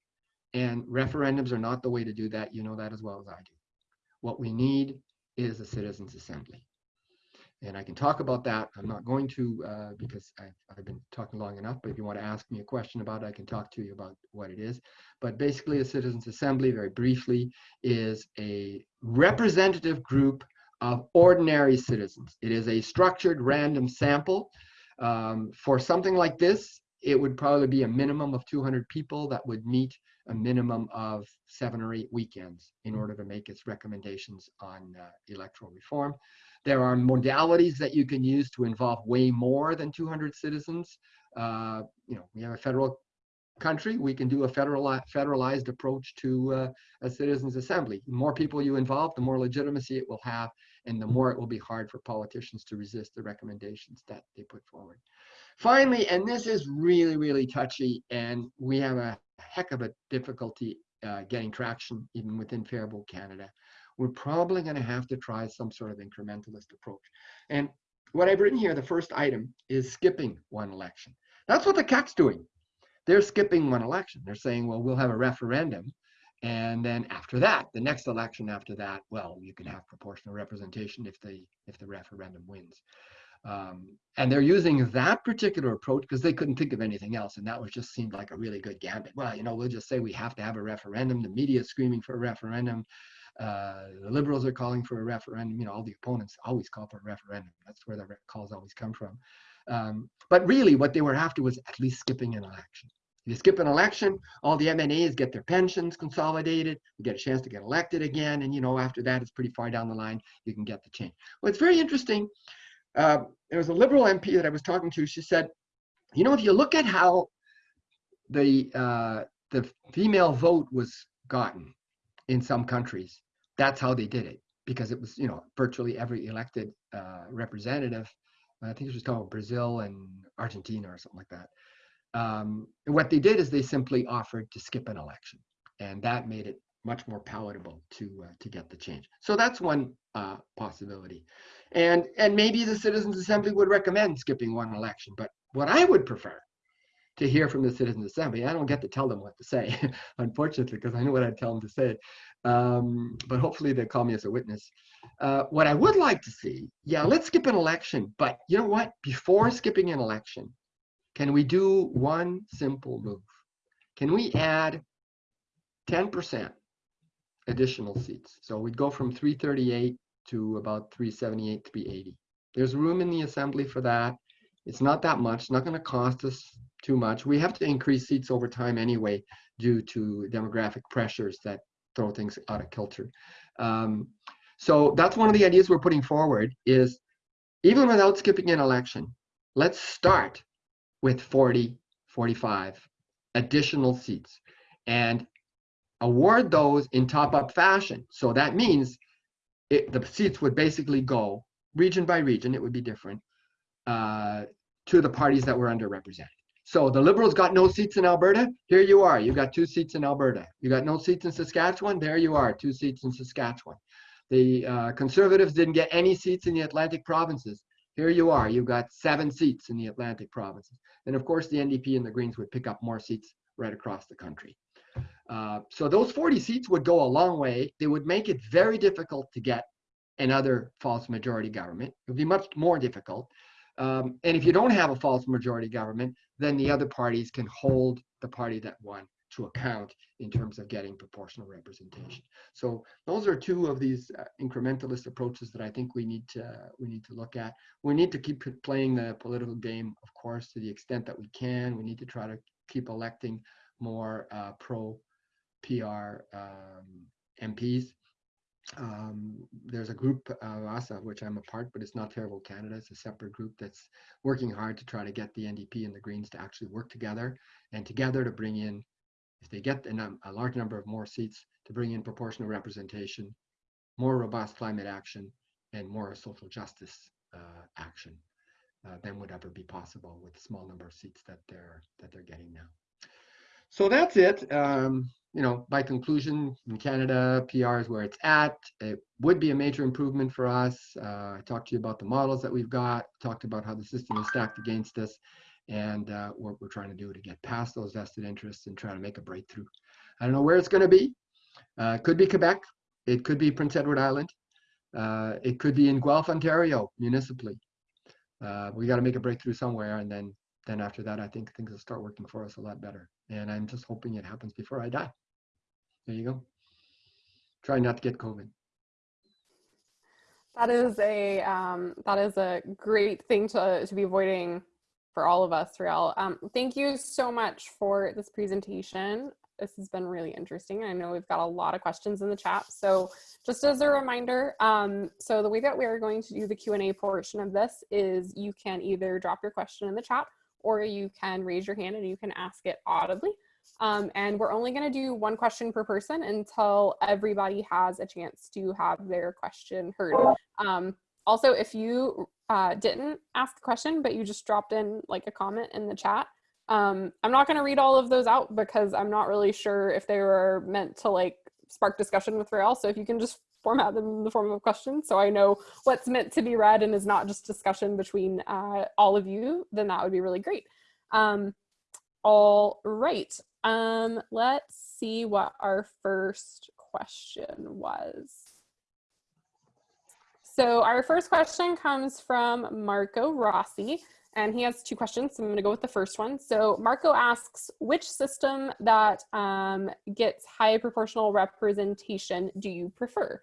and referendums are not the way to do that. You know that as well as I do. What we need is a citizens' assembly. And I can talk about that. I'm not going to uh, because I've, I've, been talking long enough, but if you want to ask me a question about it, I can talk to you about what it is. But basically, a citizens' assembly, very briefly, is a representative group of ordinary citizens. It is a structured random sample. Um, for something like this, it would probably be a minimum of 200 people that would meet a minimum of seven or eight weekends in order to make its recommendations on uh, electoral reform. There are modalities that you can use to involve way more than 200 citizens. Uh, you know, we have a federal country, we can do a federal, federalized approach to uh, a citizens assembly. The more people you involve, the more legitimacy it will have, and the more it will be hard for politicians to resist the recommendations that they put forward. Finally, and this is really, really touchy, and we have a heck of a difficulty uh, getting traction even within Vote Canada, we're probably going to have to try some sort of incrementalist approach. And what I've written here, the first item, is skipping one election. That's what the CAQ's doing. They're skipping one election. They're saying, well, we'll have a referendum. And then after that, the next election after that, well, you can have proportional representation if the if the referendum wins. Um, and they're using that particular approach because they couldn't think of anything else. And that was just seemed like a really good gambit. Well, you know, we'll just say we have to have a referendum. The media is screaming for a referendum. Uh, the liberals are calling for a referendum. You know, all the opponents always call for a referendum. That's where the calls always come from. Um, but really, what they were after was at least skipping an election. If You skip an election, all the MNAs get their pensions consolidated, you get a chance to get elected again, and you know after that, it's pretty far down the line, you can get the change. Well, it's very interesting. Uh, there was a liberal MP that I was talking to. She said, you know, if you look at how the uh, the female vote was gotten in some countries. That's how they did it because it was, you know, virtually every elected uh, representative. I think it was talking about Brazil and Argentina or something like that. Um, what they did is they simply offered to skip an election, and that made it much more palatable to uh, to get the change. So that's one uh, possibility, and and maybe the Citizens Assembly would recommend skipping one election. But what I would prefer to hear from the Citizens Assembly. I don't get to tell them what to say, unfortunately, because I know what I'd tell them to say. Um, but hopefully they call me as a witness. Uh, what I would like to see, yeah, let's skip an election. But you know what? Before skipping an election, can we do one simple move? Can we add 10% additional seats? So we'd go from 338 to about 378, 380. There's room in the assembly for that. It's not that much, not going to cost us too much. We have to increase seats over time anyway due to demographic pressures that throw things out of kilter. Um, so that's one of the ideas we're putting forward is even without skipping an election, let's start with 40, 45 additional seats and award those in top-up fashion. So that means it, the seats would basically go region by region, it would be different, uh, to the parties that were underrepresented. So the Liberals got no seats in Alberta. Here you are. You got two seats in Alberta. You got no seats in Saskatchewan. There you are, two seats in Saskatchewan. The uh, Conservatives didn't get any seats in the Atlantic provinces. Here you are. You've got seven seats in the Atlantic provinces. And of course, the NDP and the Greens would pick up more seats right across the country. Uh, so those 40 seats would go a long way. They would make it very difficult to get another false majority government. It would be much more difficult. Um, and if you don't have a false majority government, then the other parties can hold the party that won to account in terms of getting proportional representation. So those are two of these uh, incrementalist approaches that I think we need to uh, we need to look at. We need to keep playing the political game, of course, to the extent that we can. We need to try to keep electing more uh, pro PR um, MPs. Um, there's a group, uh, ASA, which I'm a part, but it's not Vote Canada. It's a separate group that's working hard to try to get the NDP and the Greens to actually work together and together to bring in, if they get a, a large number of more seats, to bring in proportional representation, more robust climate action, and more social justice uh, action uh, than would ever be possible with the small number of seats that they're that they're getting now. So that's it. Um, you know, by conclusion, in Canada, PR is where it's at. It would be a major improvement for us. Uh, I talked to you about the models that we've got, talked about how the system is stacked against us, and uh, what we're trying to do to get past those vested interests and try to make a breakthrough. I don't know where it's going to be. Uh, could be Quebec. It could be Prince Edward Island. Uh, it could be in Guelph, Ontario, municipally. Uh, we got to make a breakthrough somewhere, and then then after that, I think things will start working for us a lot better. And I'm just hoping it happens before I die. There you go. Try not to get COVID. That is a um, that is a great thing to to be avoiding for all of us, Réal. Um, thank you so much for this presentation. This has been really interesting. I know we've got a lot of questions in the chat. So just as a reminder, um, so the way that we're going to do the Q&A portion of this is you can either drop your question in the chat or you can raise your hand and you can ask it audibly. Um, and we're only going to do one question per person until everybody has a chance to have their question heard. Um, also, if you uh, didn't ask the question, but you just dropped in like a comment in the chat, um, I'm not going to read all of those out because I'm not really sure if they were meant to like spark discussion with Réal. So if you can just format them in the form of questions so I know what's meant to be read and is not just discussion between uh, all of you, then that would be really great. Um, all right, um, let's see what our first question was. So our first question comes from Marco Rossi, and he has two questions. So I'm going to go with the first one. So Marco asks, which system that um, gets high proportional representation do you prefer?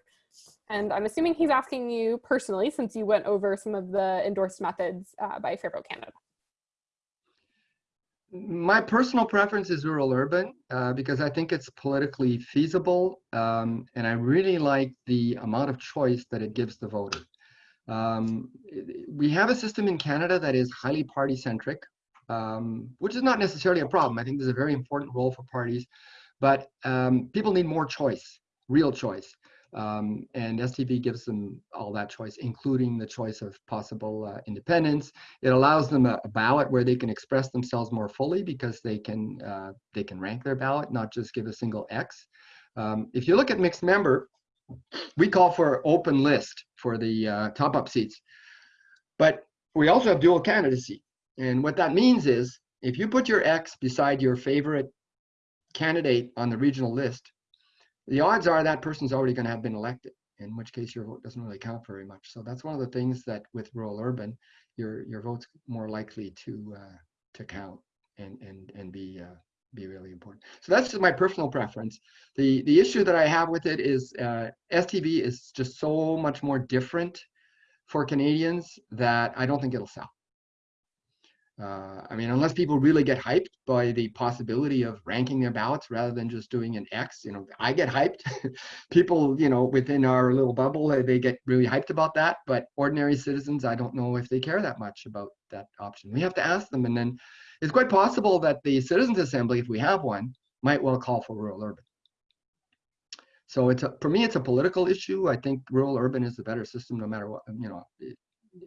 And I'm assuming he's asking you personally, since you went over some of the endorsed methods uh, by Fair Vote Canada. My personal preference is rural urban uh, because I think it's politically feasible um, and I really like the amount of choice that it gives the voter. Um, we have a system in Canada that is highly party centric, um, which is not necessarily a problem. I think there's a very important role for parties, but um, people need more choice, real choice. Um, and STV gives them all that choice, including the choice of possible uh, independence. It allows them a, a, ballot where they can express themselves more fully because they can uh, they can rank their ballot, not just give a single X. Um, if you look at mixed member, we call for open list for the uh, top-up seats, but we also have dual candidacy. And what that means is if you put your X beside your favorite candidate on the regional list, the odds are that person's already going to have been elected, in which case your vote doesn't really count very much. So that's one of the things that with rural urban, your your vote's more likely to uh, to count and and and be uh, be really important. So that's just my personal preference. The the issue that I have with it is uh, STV is just so much more different for Canadians that I don't think it'll sell. Uh, I mean, unless people really get hyped by the possibility of ranking their ballots rather than just doing an X, you know, I get hyped. people, you know, within our little bubble, they get really hyped about that. But ordinary citizens, I don't know if they care that much about that option. We have to ask them. And then it's quite possible that the Citizens Assembly, if we have one, might well call for rural urban. So it's a, for me, it's a political issue. I think rural urban is the better system, no matter what, you know,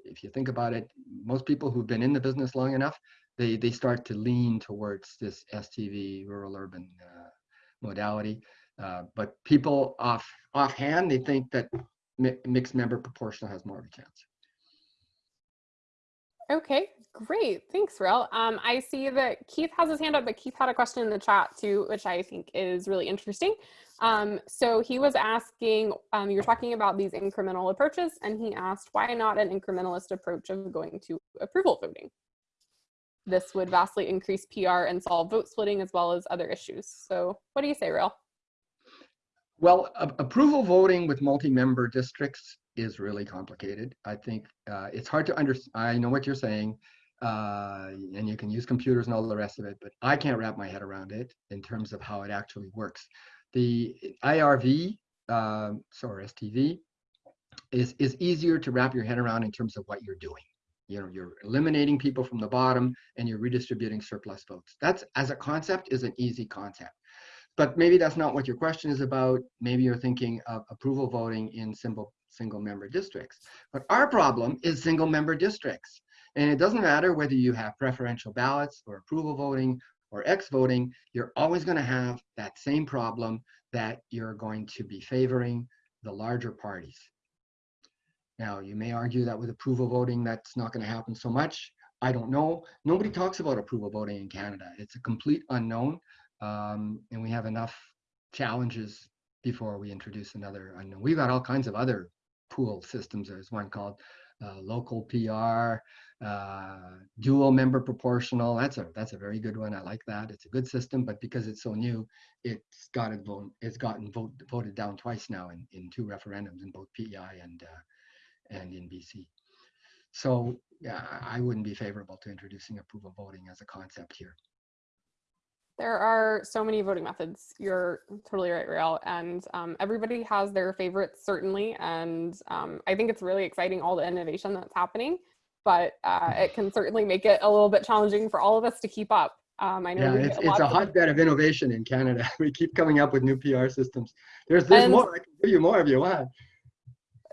if you think about it, most people who've been in the business long enough, they, they start to lean towards this STV rural urban uh, modality. Uh, but people off offhand, they think that mi mixed member proportional has more of a chance. Okay, great. Thanks, Réal. Um, I see that Keith has his hand up, but Keith had a question in the chat too, which I think is really interesting. Um, so he was asking, um, you're talking about these incremental approaches, and he asked, why not an incrementalist approach of going to approval voting? This would vastly increase PR and solve vote splitting as well as other issues. So what do you say, Réal? Well, approval voting with multi-member districts is really complicated. I think uh, it's hard to understand. I know what you're saying. uh, and you can use computers and all the rest of it, but I can't wrap my head around it in terms of how it actually works. The IRV, um, sorry, STV, is, is easier to wrap your head around in terms of what you're doing. You know, you're eliminating people from the bottom and you're redistributing surplus votes. That's, as a concept, is an easy concept. But maybe that's not what your question is about. Maybe you're thinking of approval voting in single, single member districts. But our problem is single member districts. And it doesn't matter whether you have preferential ballots or approval voting or X voting, you're always going to have that same problem that you're going to be favoring the larger parties. Now, you may argue that with approval voting, that's not going to happen so much. I don't know. Nobody talks about approval voting in Canada. It's a complete unknown, um, and we have enough challenges before we introduce another unknown. We've got all kinds of other pool systems. There's one called uh, local PR, uh, dual member proportional. That's a that's a very good one. I like that. It's a good system, but because it's so new, it's gotten vote, it's gotten vote, voted down twice now in, in two referendums in both PEI and uh, and in BC. So yeah, I wouldn't be favorable to introducing approval voting as a concept here. There are so many voting methods. You're totally right, Réal. And um, everybody has their favorites, certainly. And um, I think it's really exciting, all the innovation that's happening but uh, it can certainly make it a little bit challenging for all of us to keep up. Um, I know yeah, it's, it's a hotbed of innovation in Canada. We keep coming up with new PR systems. There's, there's more. I can give you more if you want.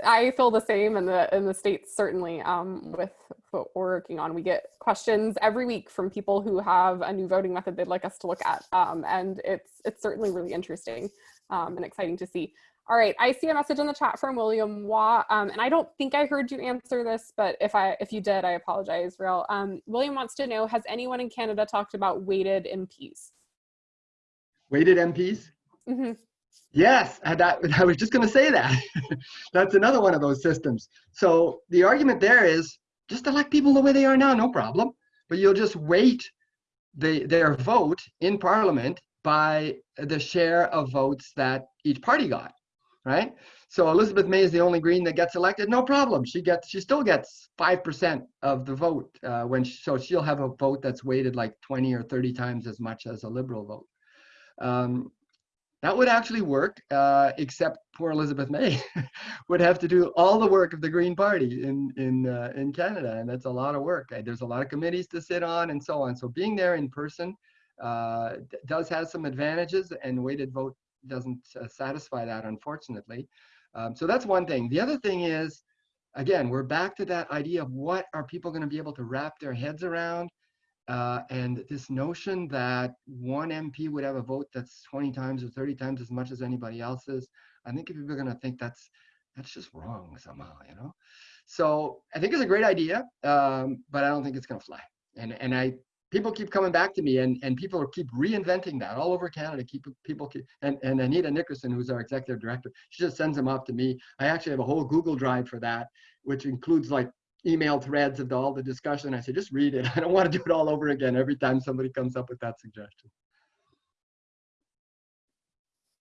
I feel the same in the in the states certainly um, with what we're working on. We get questions every week from people who have a new voting method they'd like us to look at, um, and it's it's certainly really interesting um, and exciting to see. All right, I see a message in the chat from William Waugh, um, and I don't think I heard you answer this, but if I if you did, I apologize, Réal. Um, William wants to know, has anyone in Canada talked about weighted MPs? Weighted MPs? Mm -hmm. Yes, I, that, I was just going to say that. That's another one of those systems. So the argument there is just elect people the way they are now, no problem. But you'll just weight the, their vote in Parliament by the share of votes that each party got right? So Elizabeth May is the only Green that gets elected. No problem. She gets, she still gets five percent of the vote uh, when she, so she'll have a vote that's weighted like 20 or 30 times as much as a Liberal vote. Um, that would actually work, uh, except poor Elizabeth May would have to do all the work of the Green Party in in uh, in Canada, and that's a lot of work. There's a lot of committees to sit on and so on. So being there in person uh, does have some advantages, and weighted vote doesn't uh, satisfy that, unfortunately. Um, so that's one thing. The other thing is, again, we're back to that idea of what are people going to be able to wrap their heads around. Uh, and this notion that one MP would have a vote that's 20 times or 30 times as much as anybody else's, I think if people are going to think that's that's just wrong somehow, you know. So I think it's a great idea, um, but I don't think it's going to fly. And and I people keep coming back to me and, and people keep reinventing that all over Canada. Keep people keep, and, and Anita Nickerson, who's our executive director, she just sends them off to me. I actually have a whole Google Drive for that, which includes like email threads of all the discussion. I said, just read it. I don't want to do it all over again every time somebody comes up with that suggestion.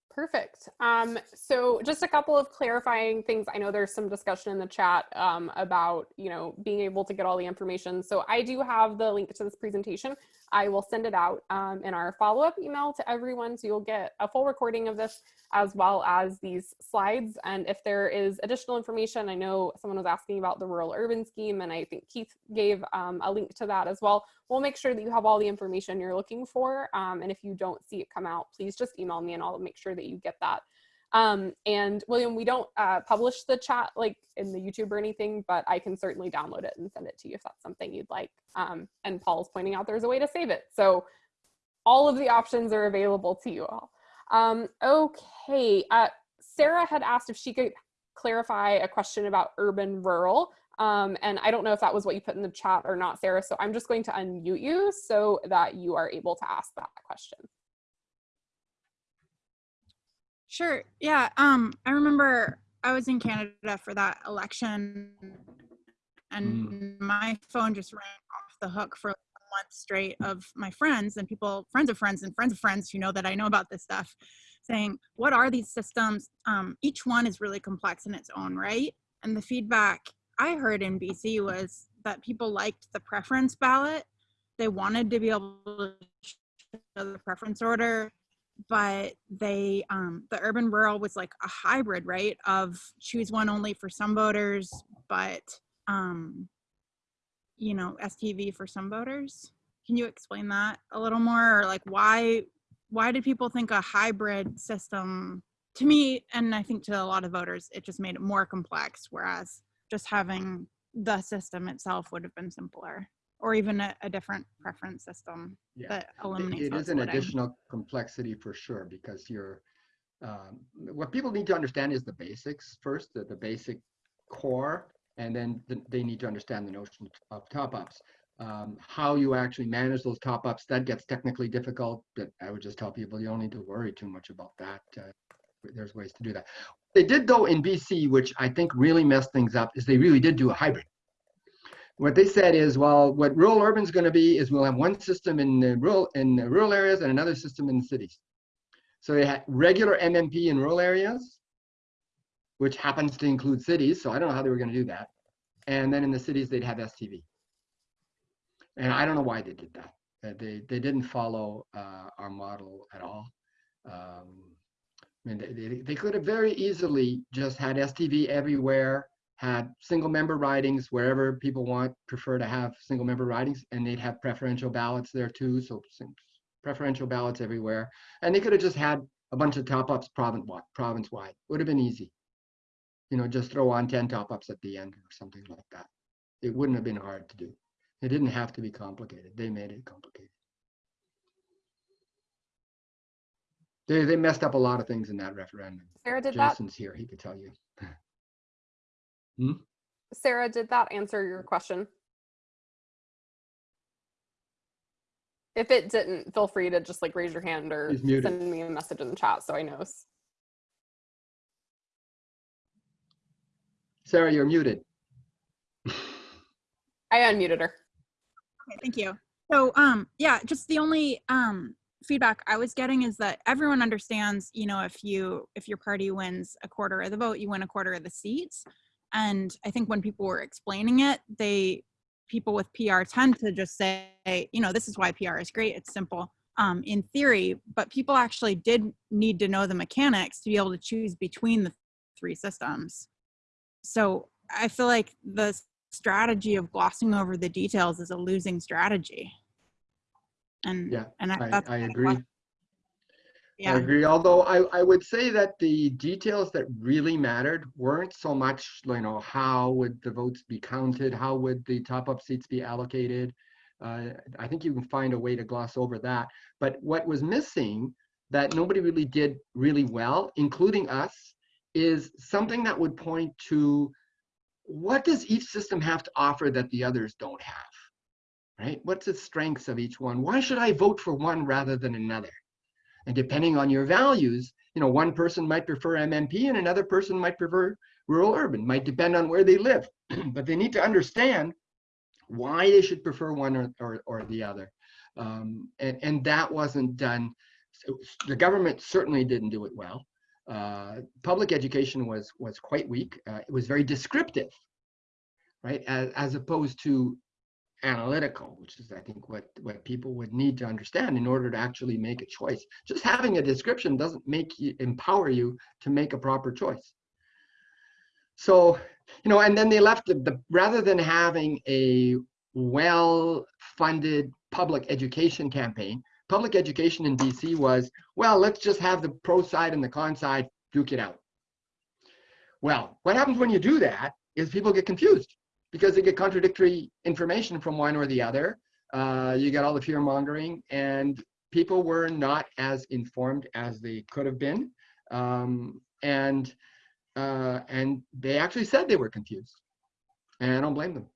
Perfect. Um, so just a couple of clarifying things. I know there's some discussion in the chat um, about, you know, being able to get all the information. So I do have the link to this presentation. I will send it out um, in our follow-up email to everyone. So you'll get a full recording of this as well as these slides. And if there is additional information, I know someone was asking about the rural urban scheme and I think Keith gave um, a link to that as well. We'll make sure that you have all the information you're looking for. Um, and if you don't see it come out, please just email me and I'll make sure that you get that. Um, and William, we don't uh, publish the chat like in the YouTube or anything, but I can certainly download it and send it to you if that's something you'd like. Um, and Paul's pointing out there's a way to save it. So all of the options are available to you all. Um, okay, uh, Sarah had asked if she could clarify a question about urban rural. Um, and I don't know if that was what you put in the chat or not, Sarah. So I'm just going to unmute you so that you are able to ask that question. Sure. Yeah. Um, I remember I was in Canada for that election and mm. my phone just rang off the hook for a month straight of my friends and people, friends of friends and friends of friends who know that I know about this stuff saying, what are these systems? Um, each one is really complex in its own right. And the feedback I heard in BC was that people liked the preference ballot. They wanted to be able to show the preference order, but they um, the urban rural was like a hybrid, right? Of choose one only for some voters, but um, you know, STV for some voters. Can you explain that a little more, or like why why did people think a hybrid system? To me, and I think to a lot of voters, it just made it more complex. Whereas just having the system itself would have been simpler, or even a, a different preference system Yeah. that eliminates. It that is an additional complexity for sure, because you're, um, what people need to understand is the basics first, the, the basic core, and then the- they need to understand the notion of top-ups. Um, How you actually manage those top-ups, that gets technically difficult, but I would just tell people, you don't need to worry too much about that. uh, There's ways to do that. They did though in BC, which I think really messed things up, is they really did do a hybrid what they said is, well, what rural urban is going to be is we'll have one system in the rural in the rural areas and another system in the cities. So they had regular MMP in rural areas, which happens to include cities. So I don't know how they were going to do that. And then in the cities, they'd have STV. And I don't know why they did that. Uh, they they didn't follow uh, our model at all. Um, I mean, they, they, they could have very easily just had STV everywhere had single member ridings wherever people want prefer to have single member ridings and they'd have preferential ballots there too so preferential ballots everywhere. And they could have just had a bunch of top-ups province wide province wide would have been easy. You know just throw on 10 top-ups at the end or something like that. It wouldn't have been hard to do. It didn't have to be complicated. They made it complicated. They, they messed up a lot of things in that referendum. Sarah, did that jason's here. He could tell you Sarah, did that answer your question? If it didn't, feel free to just like raise your hand or send me a message in the chat so I know. sarah you're muted I unmuted her. Okay, thank you. So, um, yeah, just the only um feedback I was getting is that everyone understands, you know, if you if your party wins a quarter of the vote, you win a quarter of the seats. And I think when people were explaining it, they people with PR tend to just say, you know, this is why PR is great. It's simple. Um, in theory, but people actually did need to know the mechanics to be able to choose between the three systems. So I feel like the strategy of glossing over the details is a losing strategy. And Yeah, and I, I of agree. Why- I agree. Although I, I would say that the details that really mattered weren't so much, you know, how would the votes be counted? How would the top-up seats be allocated? Uh, I think you can find a way to gloss over that. But what was missing that nobody really did really well, including us, is something that would point to what does each system have to offer that the others don't have? Right? What's the strengths of each one? Why should I vote for one rather than another? And depending on your values, you know, one person might prefer MMP and another person might prefer rural urban, might depend on where they live. but they need to understand why they should prefer one or, or, or the other. Um, and, and that wasn't done. The government certainly didn't do it well. Uh, public education was, was quite weak. Uh, it was very descriptive, right? As, as opposed to analytical, which is I think what what people would need to understand in order to actually make a choice. Just having a description doesn't make you empower you to make a proper choice. So, you know, and then they left the, the rather than having a well-funded public education campaign, public education in BC was, well, let's just have the pro side and the con side duke it out. Well, what happens when you do that is people get confused because they get contradictory information from one or the other. Uh, you get all the fear mongering, and people were not as informed as they could have been. Um, and uh, and they actually said they were confused, and I don't blame them.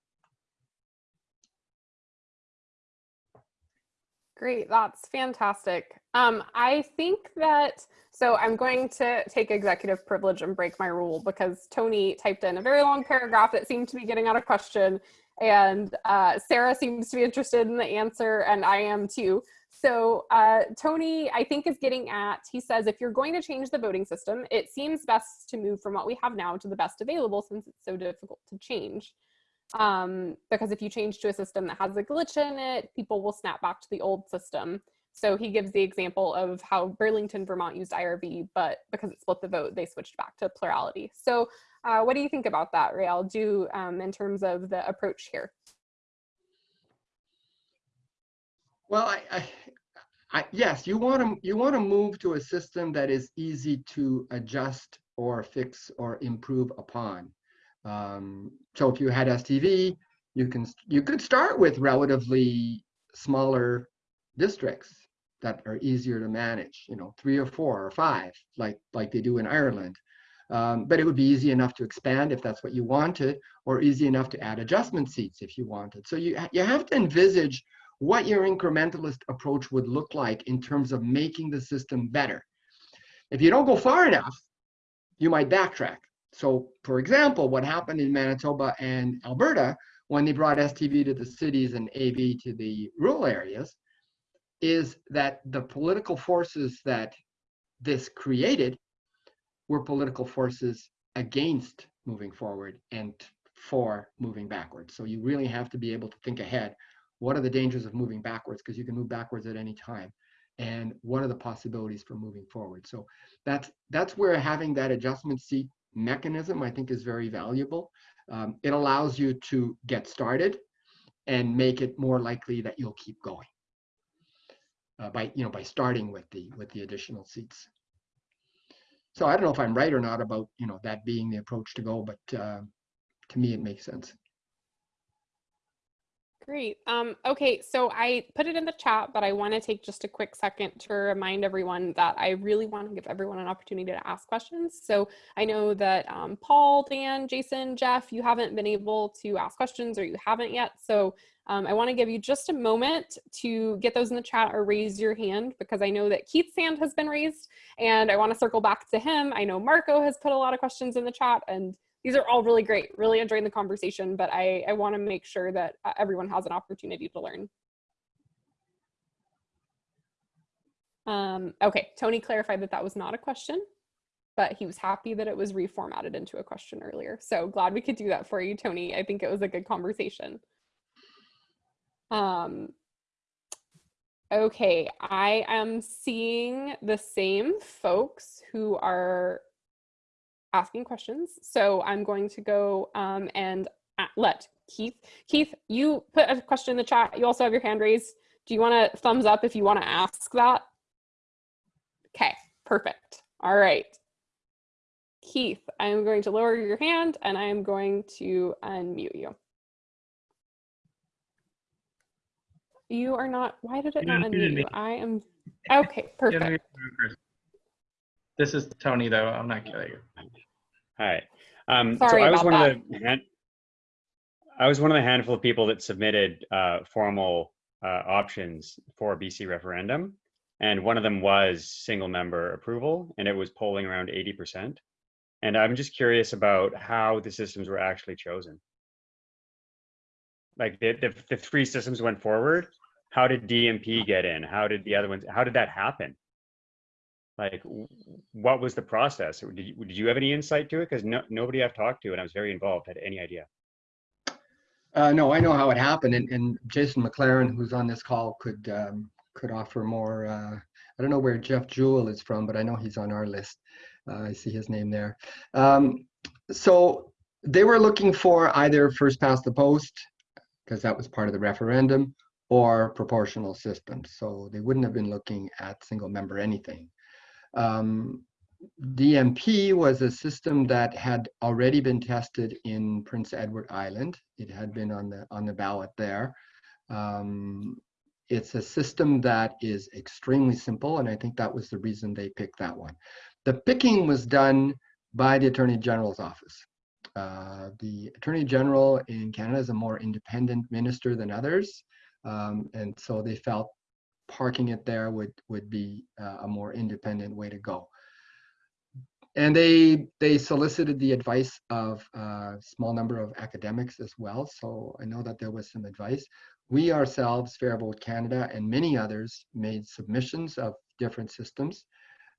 Great, that's fantastic. Um, I think that, so I'm going to take executive privilege and break my rule because Tony typed in a very long paragraph that seemed to be getting out a question and uh, Sarah seems to be interested in the answer and I am too. So uh, Tony, I think is getting at, he says, if you're going to change the voting system, it seems best to move from what we have now to the best available since it's so difficult to change. Um, because if you change to a system that has a glitch in it, people will snap back to the old system. So he gives the example of how Burlington, Vermont used IRV, but because it split the vote, they switched back to plurality. So uh, what do you think about that, Réal, do um, in terms of the approach here? Well, I, I, I, yes, you want to you want to move to a system that is easy to adjust or fix or improve upon. Um, so if you had STV, you can you could start with relatively smaller districts that are easier to manage. You know, three or four or five, like like they do in Ireland. Um, but it would be easy enough to expand if that's what you wanted, or easy enough to add adjustment seats if you wanted. So you you have to envisage what your incrementalist approach would look like in terms of making the system better. If you don't go far enough, you might backtrack. So for example, what happened in Manitoba and Alberta when they brought STV to the cities and AV to the rural areas is that the political forces that this created were political forces against moving forward and for moving backwards. So you really have to be able to think ahead what are the dangers of moving backwards? Because you can move backwards at any time. And what are the possibilities for moving forward? So that's that's where having that adjustment seat mechanism, I think, is very valuable. Um, it allows you to get started and make it more likely that you'll keep going uh, by you know by starting with the with the additional seats. So I don't know if I'm right or not about you know that being the approach to go, but uh, to me it makes sense. Great. Um, okay, so I put it in the chat, but I want to take just a quick second to remind everyone that I really want to give everyone an opportunity to ask questions. So I know that um, Paul, Dan, Jason, Jeff, you haven't been able to ask questions or you haven't yet. So um, I want to give you just a moment to get those in the chat or raise your hand because I know that Keith's hand has been raised and I want to circle back to him. I know Marco has put a lot of questions in the chat and these are all really great, really enjoying the conversation, but I, I wanna make sure that uh, everyone has an opportunity to learn. Um, okay, Tony clarified that that was not a question, but he was happy that it was reformatted into a question earlier. So glad we could do that for you, Tony. I think it was a good conversation. Um, okay, I am seeing the same folks who are asking questions. So I'm going to go um, and let Keith. Keith, you put a question in the chat. You also have your hand raised. Do you want to thumbs up if you want to ask that? Okay, perfect. All right. Keith, I'm going to lower your hand and I am going to unmute you. You are not, why did it not unmute you? I am, okay, perfect. This is Tony, though. I'm not kidding you. Hi. Um, Sorry so I was about one that. of the hand, I was one of the handful of people that submitted uh, formal uh, options for BC referendum, and one of them was single member approval, and it was polling around 80%. And I'm just curious about how the systems were actually chosen. Like the, the, the three systems went forward. How did DMP get in? How did the other ones? How did that happen? Like what was the process did you, did you have any insight to it because no, nobody i've talked to and i was very involved had any idea Uh, no, I know how it happened, and, and Jason McLaren, who's on this call, could um, could offer more. Uh, I don't know where Jeff Jewell is from, but I know he's on our list. Uh, I see his name there. Um, so they were looking for either first past the post, because that was part of the referendum, or proportional systems. So they wouldn't have been looking at single member anything. Um, DMP was a system that had already been tested in Prince Edward Island. It had been on the on the ballot there. Um, it's a system that is extremely simple, and I think that was the reason they picked that one. The picking was done by the Attorney General's office. Uh, the Attorney General in Canada is a more independent minister than others, um, and so they felt parking it there would would be uh, a more independent way to go and they they solicited the advice of a small number of academics as well. So I know that there was some advice. We ourselves, Fair Vote Canada, and many others made submissions of different systems.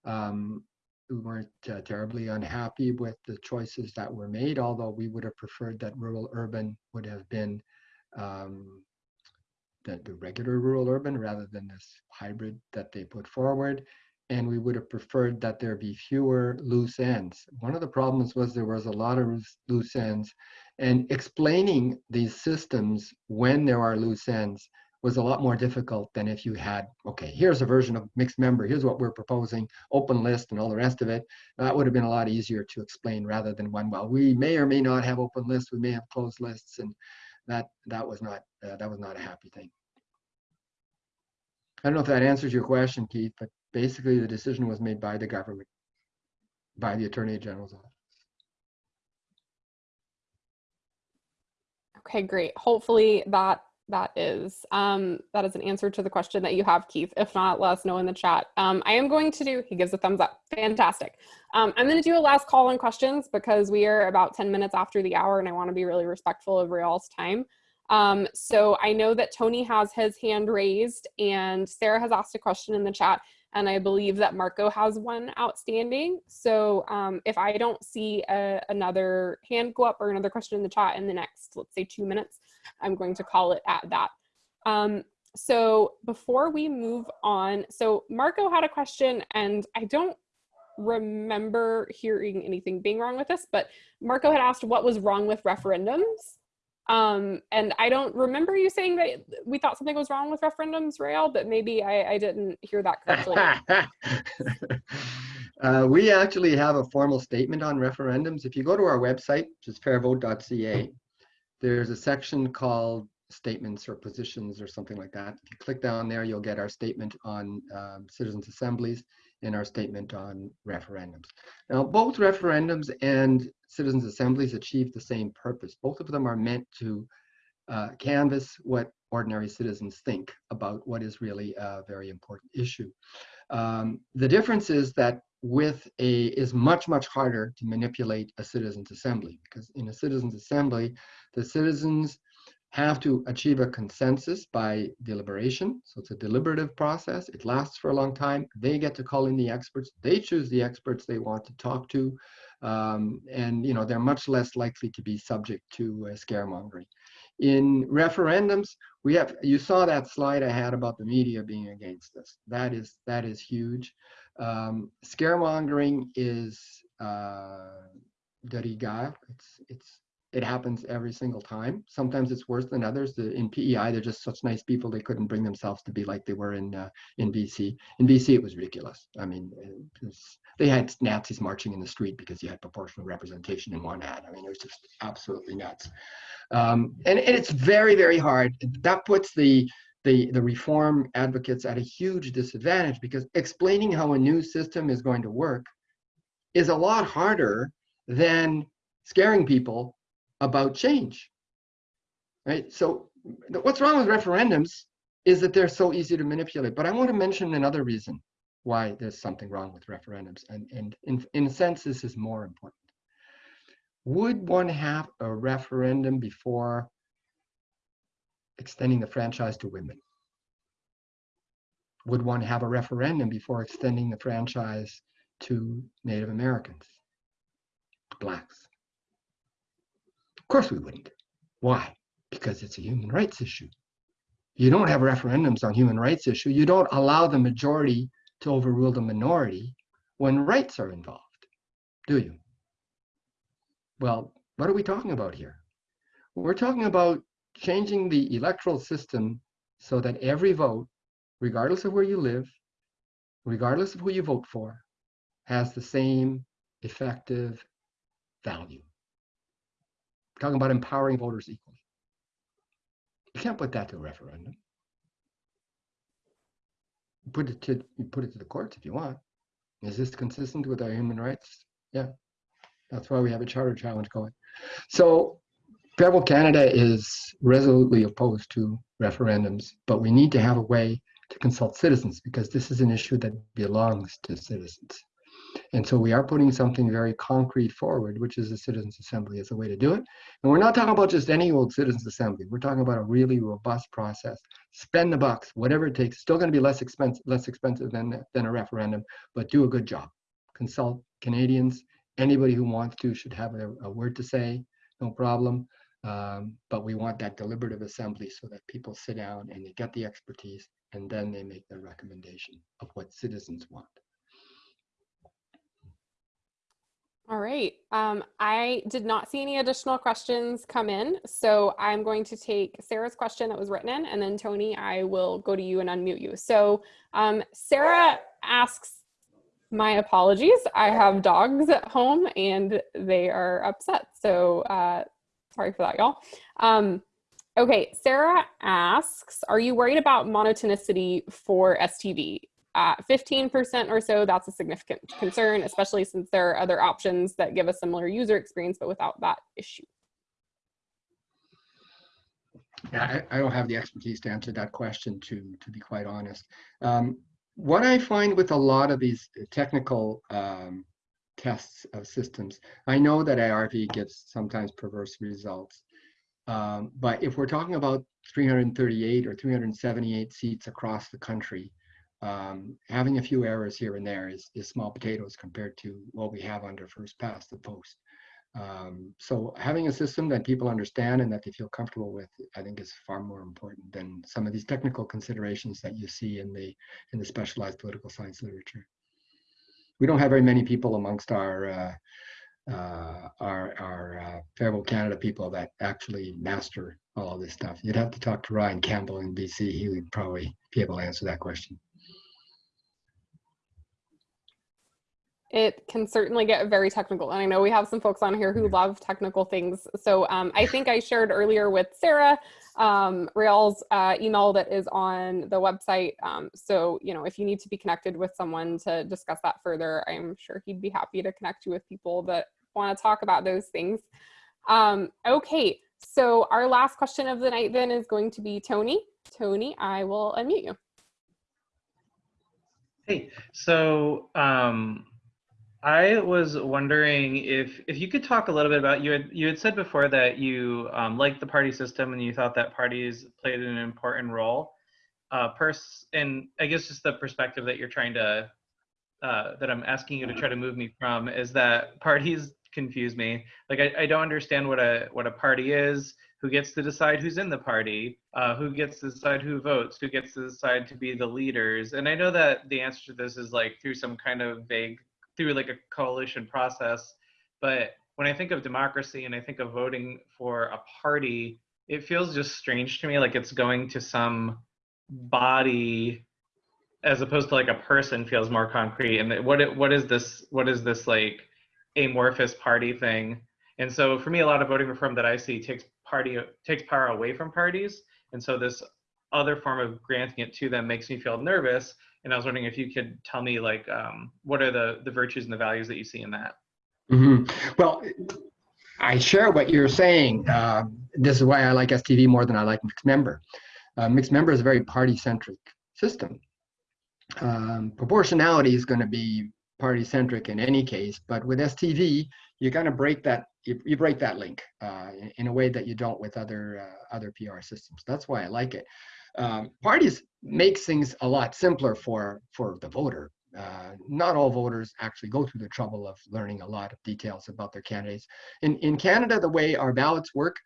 Um, we weren't uh, terribly unhappy with the choices that were made, although we would have preferred that rural urban would have been um, the, the regular rural urban rather than this hybrid that they put forward. And we would have preferred that there be fewer loose ends. One of the problems was there was a lot of loose- ends and explaining these systems when there are loose ends was a lot more difficult than if you had, okay, here's a version of mixed member, here's what we're proposing, open list and all the rest of it. That would have been a lot easier to explain rather than one, well, we may or may not have open lists, we may have closed lists, and that that was not uh, that was not a happy thing. I don't know if that answers your question, Keith, but basically the decision was made by the government, by the Attorney General's office. Okay, great. Hopefully that that is um, that is an answer to the question that you have, Keith. If not, let us know in the chat. Um, I am going to do. He gives a thumbs up. Fantastic. Um, I'm going to do a last call on questions because we are about 10 minutes after the hour, and I want to be really respectful of Réal's time. Um, so I know that Tony has his hand raised, and Sarah has asked a question in the chat, and I believe that Marco has one outstanding. So um, if I don't see a, another hand go up or another question in the chat in the next, let's say, two minutes. I'm going to call it at that. Um, so before we move on, so Marco had a question and I don't remember hearing anything being wrong with this, but Marco had asked what was wrong with referendums. Um, and I don't remember you saying that we thought something was wrong with referendums, Réal, but maybe I, I didn't hear that correctly. uh, we actually have a formal statement on referendums. If you go to our website, which is fairvote.ca, there's a section called statements or positions or something like that. If you click down there, you'll get our statement on um, citizens assemblies and our statement on referendums. Now, both referendums and citizens assemblies achieve the same purpose. Both of them are meant to uh, canvass what ordinary citizens think about what is really a very important issue. Um, the difference is that with a is much much harder to manipulate a citizens assembly because in a citizens assembly the citizens have to achieve a consensus by deliberation. So it's a deliberative process. It lasts for a long time. They get to call in the experts. They choose the experts they want to talk to. Um, and you know they're much less likely to be subject to uh, scaremongering. In referendums we have you saw that slide i had about the media being against us that is that is huge. Um, scaremongering is uh, de rigueur. It's it's it happens every single time. Sometimes it's worse than others. The, in PEI, they're just such nice people. They couldn't bring themselves to be like they were in uh, in BC. In BC, it was ridiculous. I mean, they had Nazis marching in the street because you had proportional representation in one ad. I mean, it was just absolutely nuts. Um, and, and it's very very hard. That puts the the, the reform advocates at a huge disadvantage because explaining how a new system is going to work is a lot harder than scaring people about change. Right? So what's wrong with referendums is that they're so easy to manipulate. But I want to mention another reason why there's something wrong with referendums. And, and in, in a sense, this is more important. Would one have a referendum before extending the franchise to women? Would one have a referendum before extending the franchise to Native Americans, blacks? Course we wouldn't. Why? Because it's a human rights issue. You don't have referendums on human rights issue. You don't allow the majority to overrule the minority when rights are involved, do you? Well, what are we talking about here? We're talking about changing the electoral system so that every vote, regardless of where you live, regardless of who you vote for, has the same effective value. We're talking about empowering voters equally. You can't put that to a referendum. You Put it to you put it to the courts if you want. Is this consistent with our human rights? Yeah. That's why we have a charter challenge going. So Fair Vote Canada is resolutely opposed to referendums, but we need to have a way to consult citizens because this is an issue that belongs to citizens. And so we are putting something very concrete forward, which is a citizens assembly as a way to do it. And we're not talking about just any old citizens assembly. We're talking about a really robust process. Spend the bucks, whatever it takes. Still going to be less expensive, less expensive than than a referendum, but do a good job. consult Canadians. Anybody who wants to should have a, a word to say, no problem. Um, but we want that deliberative assembly so that people sit down and they get the expertise and then they make their recommendation of what citizens want. All right. Um, I did not see any additional questions come in, so I'm going to take Sarah's question that was written in, and then Tony, I will go to you and unmute you. So um, Sarah asks, my apologies. I have dogs at home and they are upset. So uh, sorry for that, y'all. Um, okay, Sarah asks, are you worried about monotonicity for STV? At 15% or so, that's a significant concern, especially since there are other options that give a similar user experience, but without that issue. Yeah, I, I don't have the expertise to answer that question, to, to be quite honest. Um, what I find with a lot of these technical um, tests of systems, I know that IRV gives sometimes perverse results. Um, but if we're talking about 338 or 378 seats across the country, um, having a few errors here and there is, is small potatoes compared to what we have under first past the post. Um, so having a system that people understand and that they feel comfortable with, I think is far more important than some of these technical considerations that you see in the in the specialized political science literature. We don't have very many people amongst our uh, uh, our, our uh, Fair Vote Canada people that actually master all of this stuff. You'd have to talk to Ryan Campbell in BC. He would probably be able to answer that question. It can certainly get very technical. And I know we have some folks on here who love technical things. So um, I think I shared earlier with Sarah um, Réal's uh, email that is on the website. Um, so, you know, if you need to be connected with someone to discuss that further, I'm sure he'd be happy to connect you with people that want to talk about those things. Um, okay, so our last question of the night then is going to be Tony. Tony, I will unmute you. Hey, so um, I was wondering if if you could talk a little bit about you had you had said before that you um, liked the party system and you thought that parties played an important role. Uh, pers and I guess just the perspective that you're trying to uh, that I'm asking you to try to move me from is that parties confuse me. Like I, I don't understand what a what a party is. Who gets to decide who's in the party? Uh, who gets to decide who votes? Who gets to decide to be the leaders? And I know that the answer to this is like through some kind of vague through like a coalition process. But when I think of democracy and I think of voting for a party, it feels just strange to me like it's going to some body as opposed to like a person feels more concrete. And what what is this what is this like amorphous party thing? And so for me a lot of voting reform that i see takes party takes power away from parties. And so this other form of granting it to them makes me feel nervous and I was wondering if you could tell me like um, what are the the virtues and the values that you see in that. Mm-hmm. Well, I share what you're saying. Uh, this is why I like STV more than I like mixed member. Uh, mixed member is a very party centric system. Um, proportionality is going to be party centric in any case, but with STV, you kind of break that you, you break that link uh, in, in, a way that you don't with other uh, other PR systems. That's why I like it um, parties make things a lot simpler for for the voter. Uh, not all voters actually go through the trouble of learning a lot of details about their candidates. In in Canada, the way our ballots work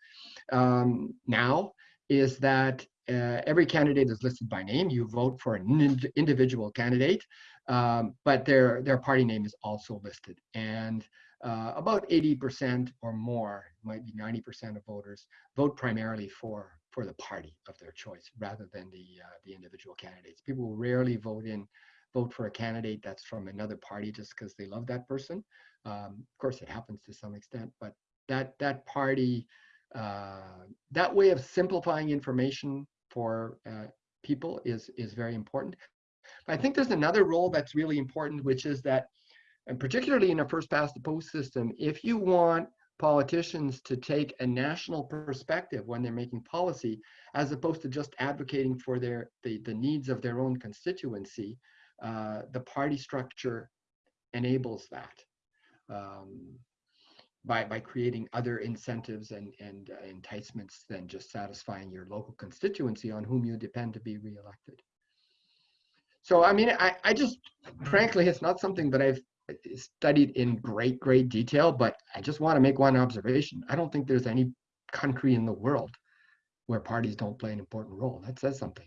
um, now is that uh, every candidate is listed by name. You vote for an ind individual candidate, um, but their their party name is also listed. And uh, about 80% or more, might be 90% of voters, vote primarily for for the party of their choice rather than the uh, the individual candidates. People will rarely vote in vote for a candidate that's from another party just because they love that person. Um, of course, it happens to some extent, but that that party uh, that way of simplifying information for uh, people is is very important. But I think there's another role that's really important, which is that, and particularly in a first past the post system, if you want politicians to take a national perspective when they're making policy, as opposed to just advocating for their the, the needs of their own constituency. Uh, the party structure enables that um, by by creating other incentives and and uh, enticements than just satisfying your local constituency on whom you depend to be reelected. So I mean, I I just frankly, it's not something that I've studied in great, great detail, but I just want to make one observation. I don't think there's any country in the world where parties don't play an important role. That says something.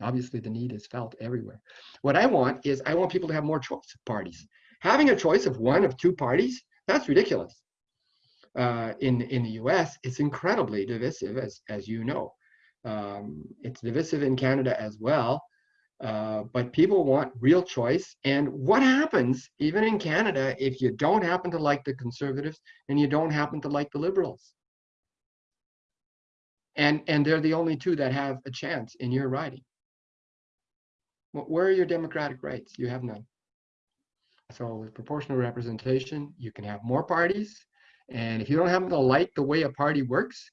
Obviously, the need is felt everywhere. What I want is I want people to have more choice of parties. Having a choice of one of two parties, that's ridiculous. Uh, in in the U.S., it's incredibly divisive, as as you know. Um, it's divisive in Canada as well. Uh, but people want real choice. And what happens, even in Canada, if you don't happen to like the conservatives and you don't happen to like the liberals? And, and they're the only two that have a chance in your riding. Where are your democratic rights? You have none. So with proportional representation, you can have more parties. And if you don't happen to like the way a party works,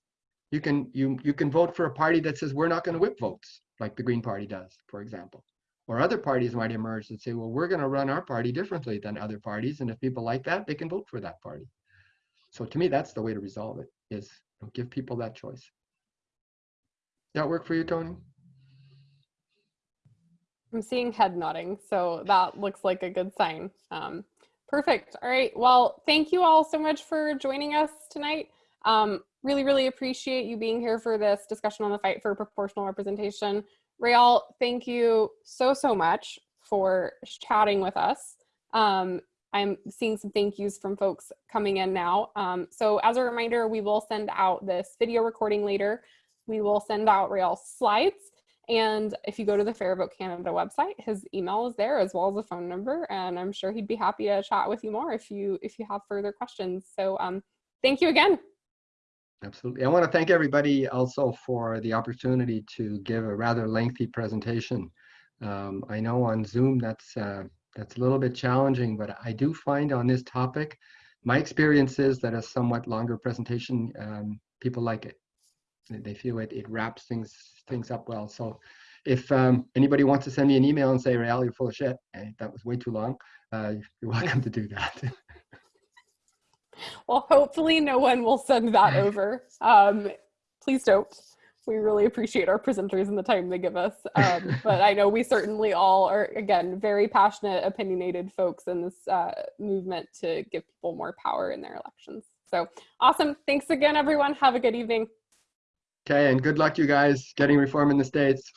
you can you you can vote for a party that says we're not going to whip votes like the Green Party does, for example. Or other parties might emerge that say, well, we're going to run our party differently than other parties, and if people like that, they can vote for that party. So to me, that's the way to resolve it: is give people that choice. That work for you, Tony? I'm seeing head nodding, so that looks like a good sign. Um, perfect. All right. Well, thank you all so much for joining us tonight. Um, really, really appreciate you being here for this discussion on the fight for proportional representation. Réal, thank you so, so much for chatting with us. Um, I'm seeing some thank yous from folks coming in now. Um, so as a reminder, we will send out this video recording later. We will send out Réal's slides. And if you go to the Fair Vote Canada website, his email is there as well as a phone number. And I'm sure he'd be happy to chat with you more if you if you have further questions. So um, thank you again. Absolutely. I want to thank everybody also for the opportunity to give a rather lengthy presentation. Um, I know on Zoom that's uh, that's a little bit challenging, but I do find on this topic, my experience is that a somewhat longer presentation, um, people like it. They feel it, it wraps things things up well. So if um, anybody wants to send me an email and say, Réal, you're full of shit, and that was way too long, uh, you're welcome to do that. well, hopefully no one will send that over. Um, please don't. We really appreciate our presenters and the time they give us. Um, but I know we certainly all are, again, very passionate, opinionated folks in this uh, movement to give people more power in their elections. So awesome. Thanks again, everyone. Have a good evening. Okay, and good luck, you guys, getting reform in the States.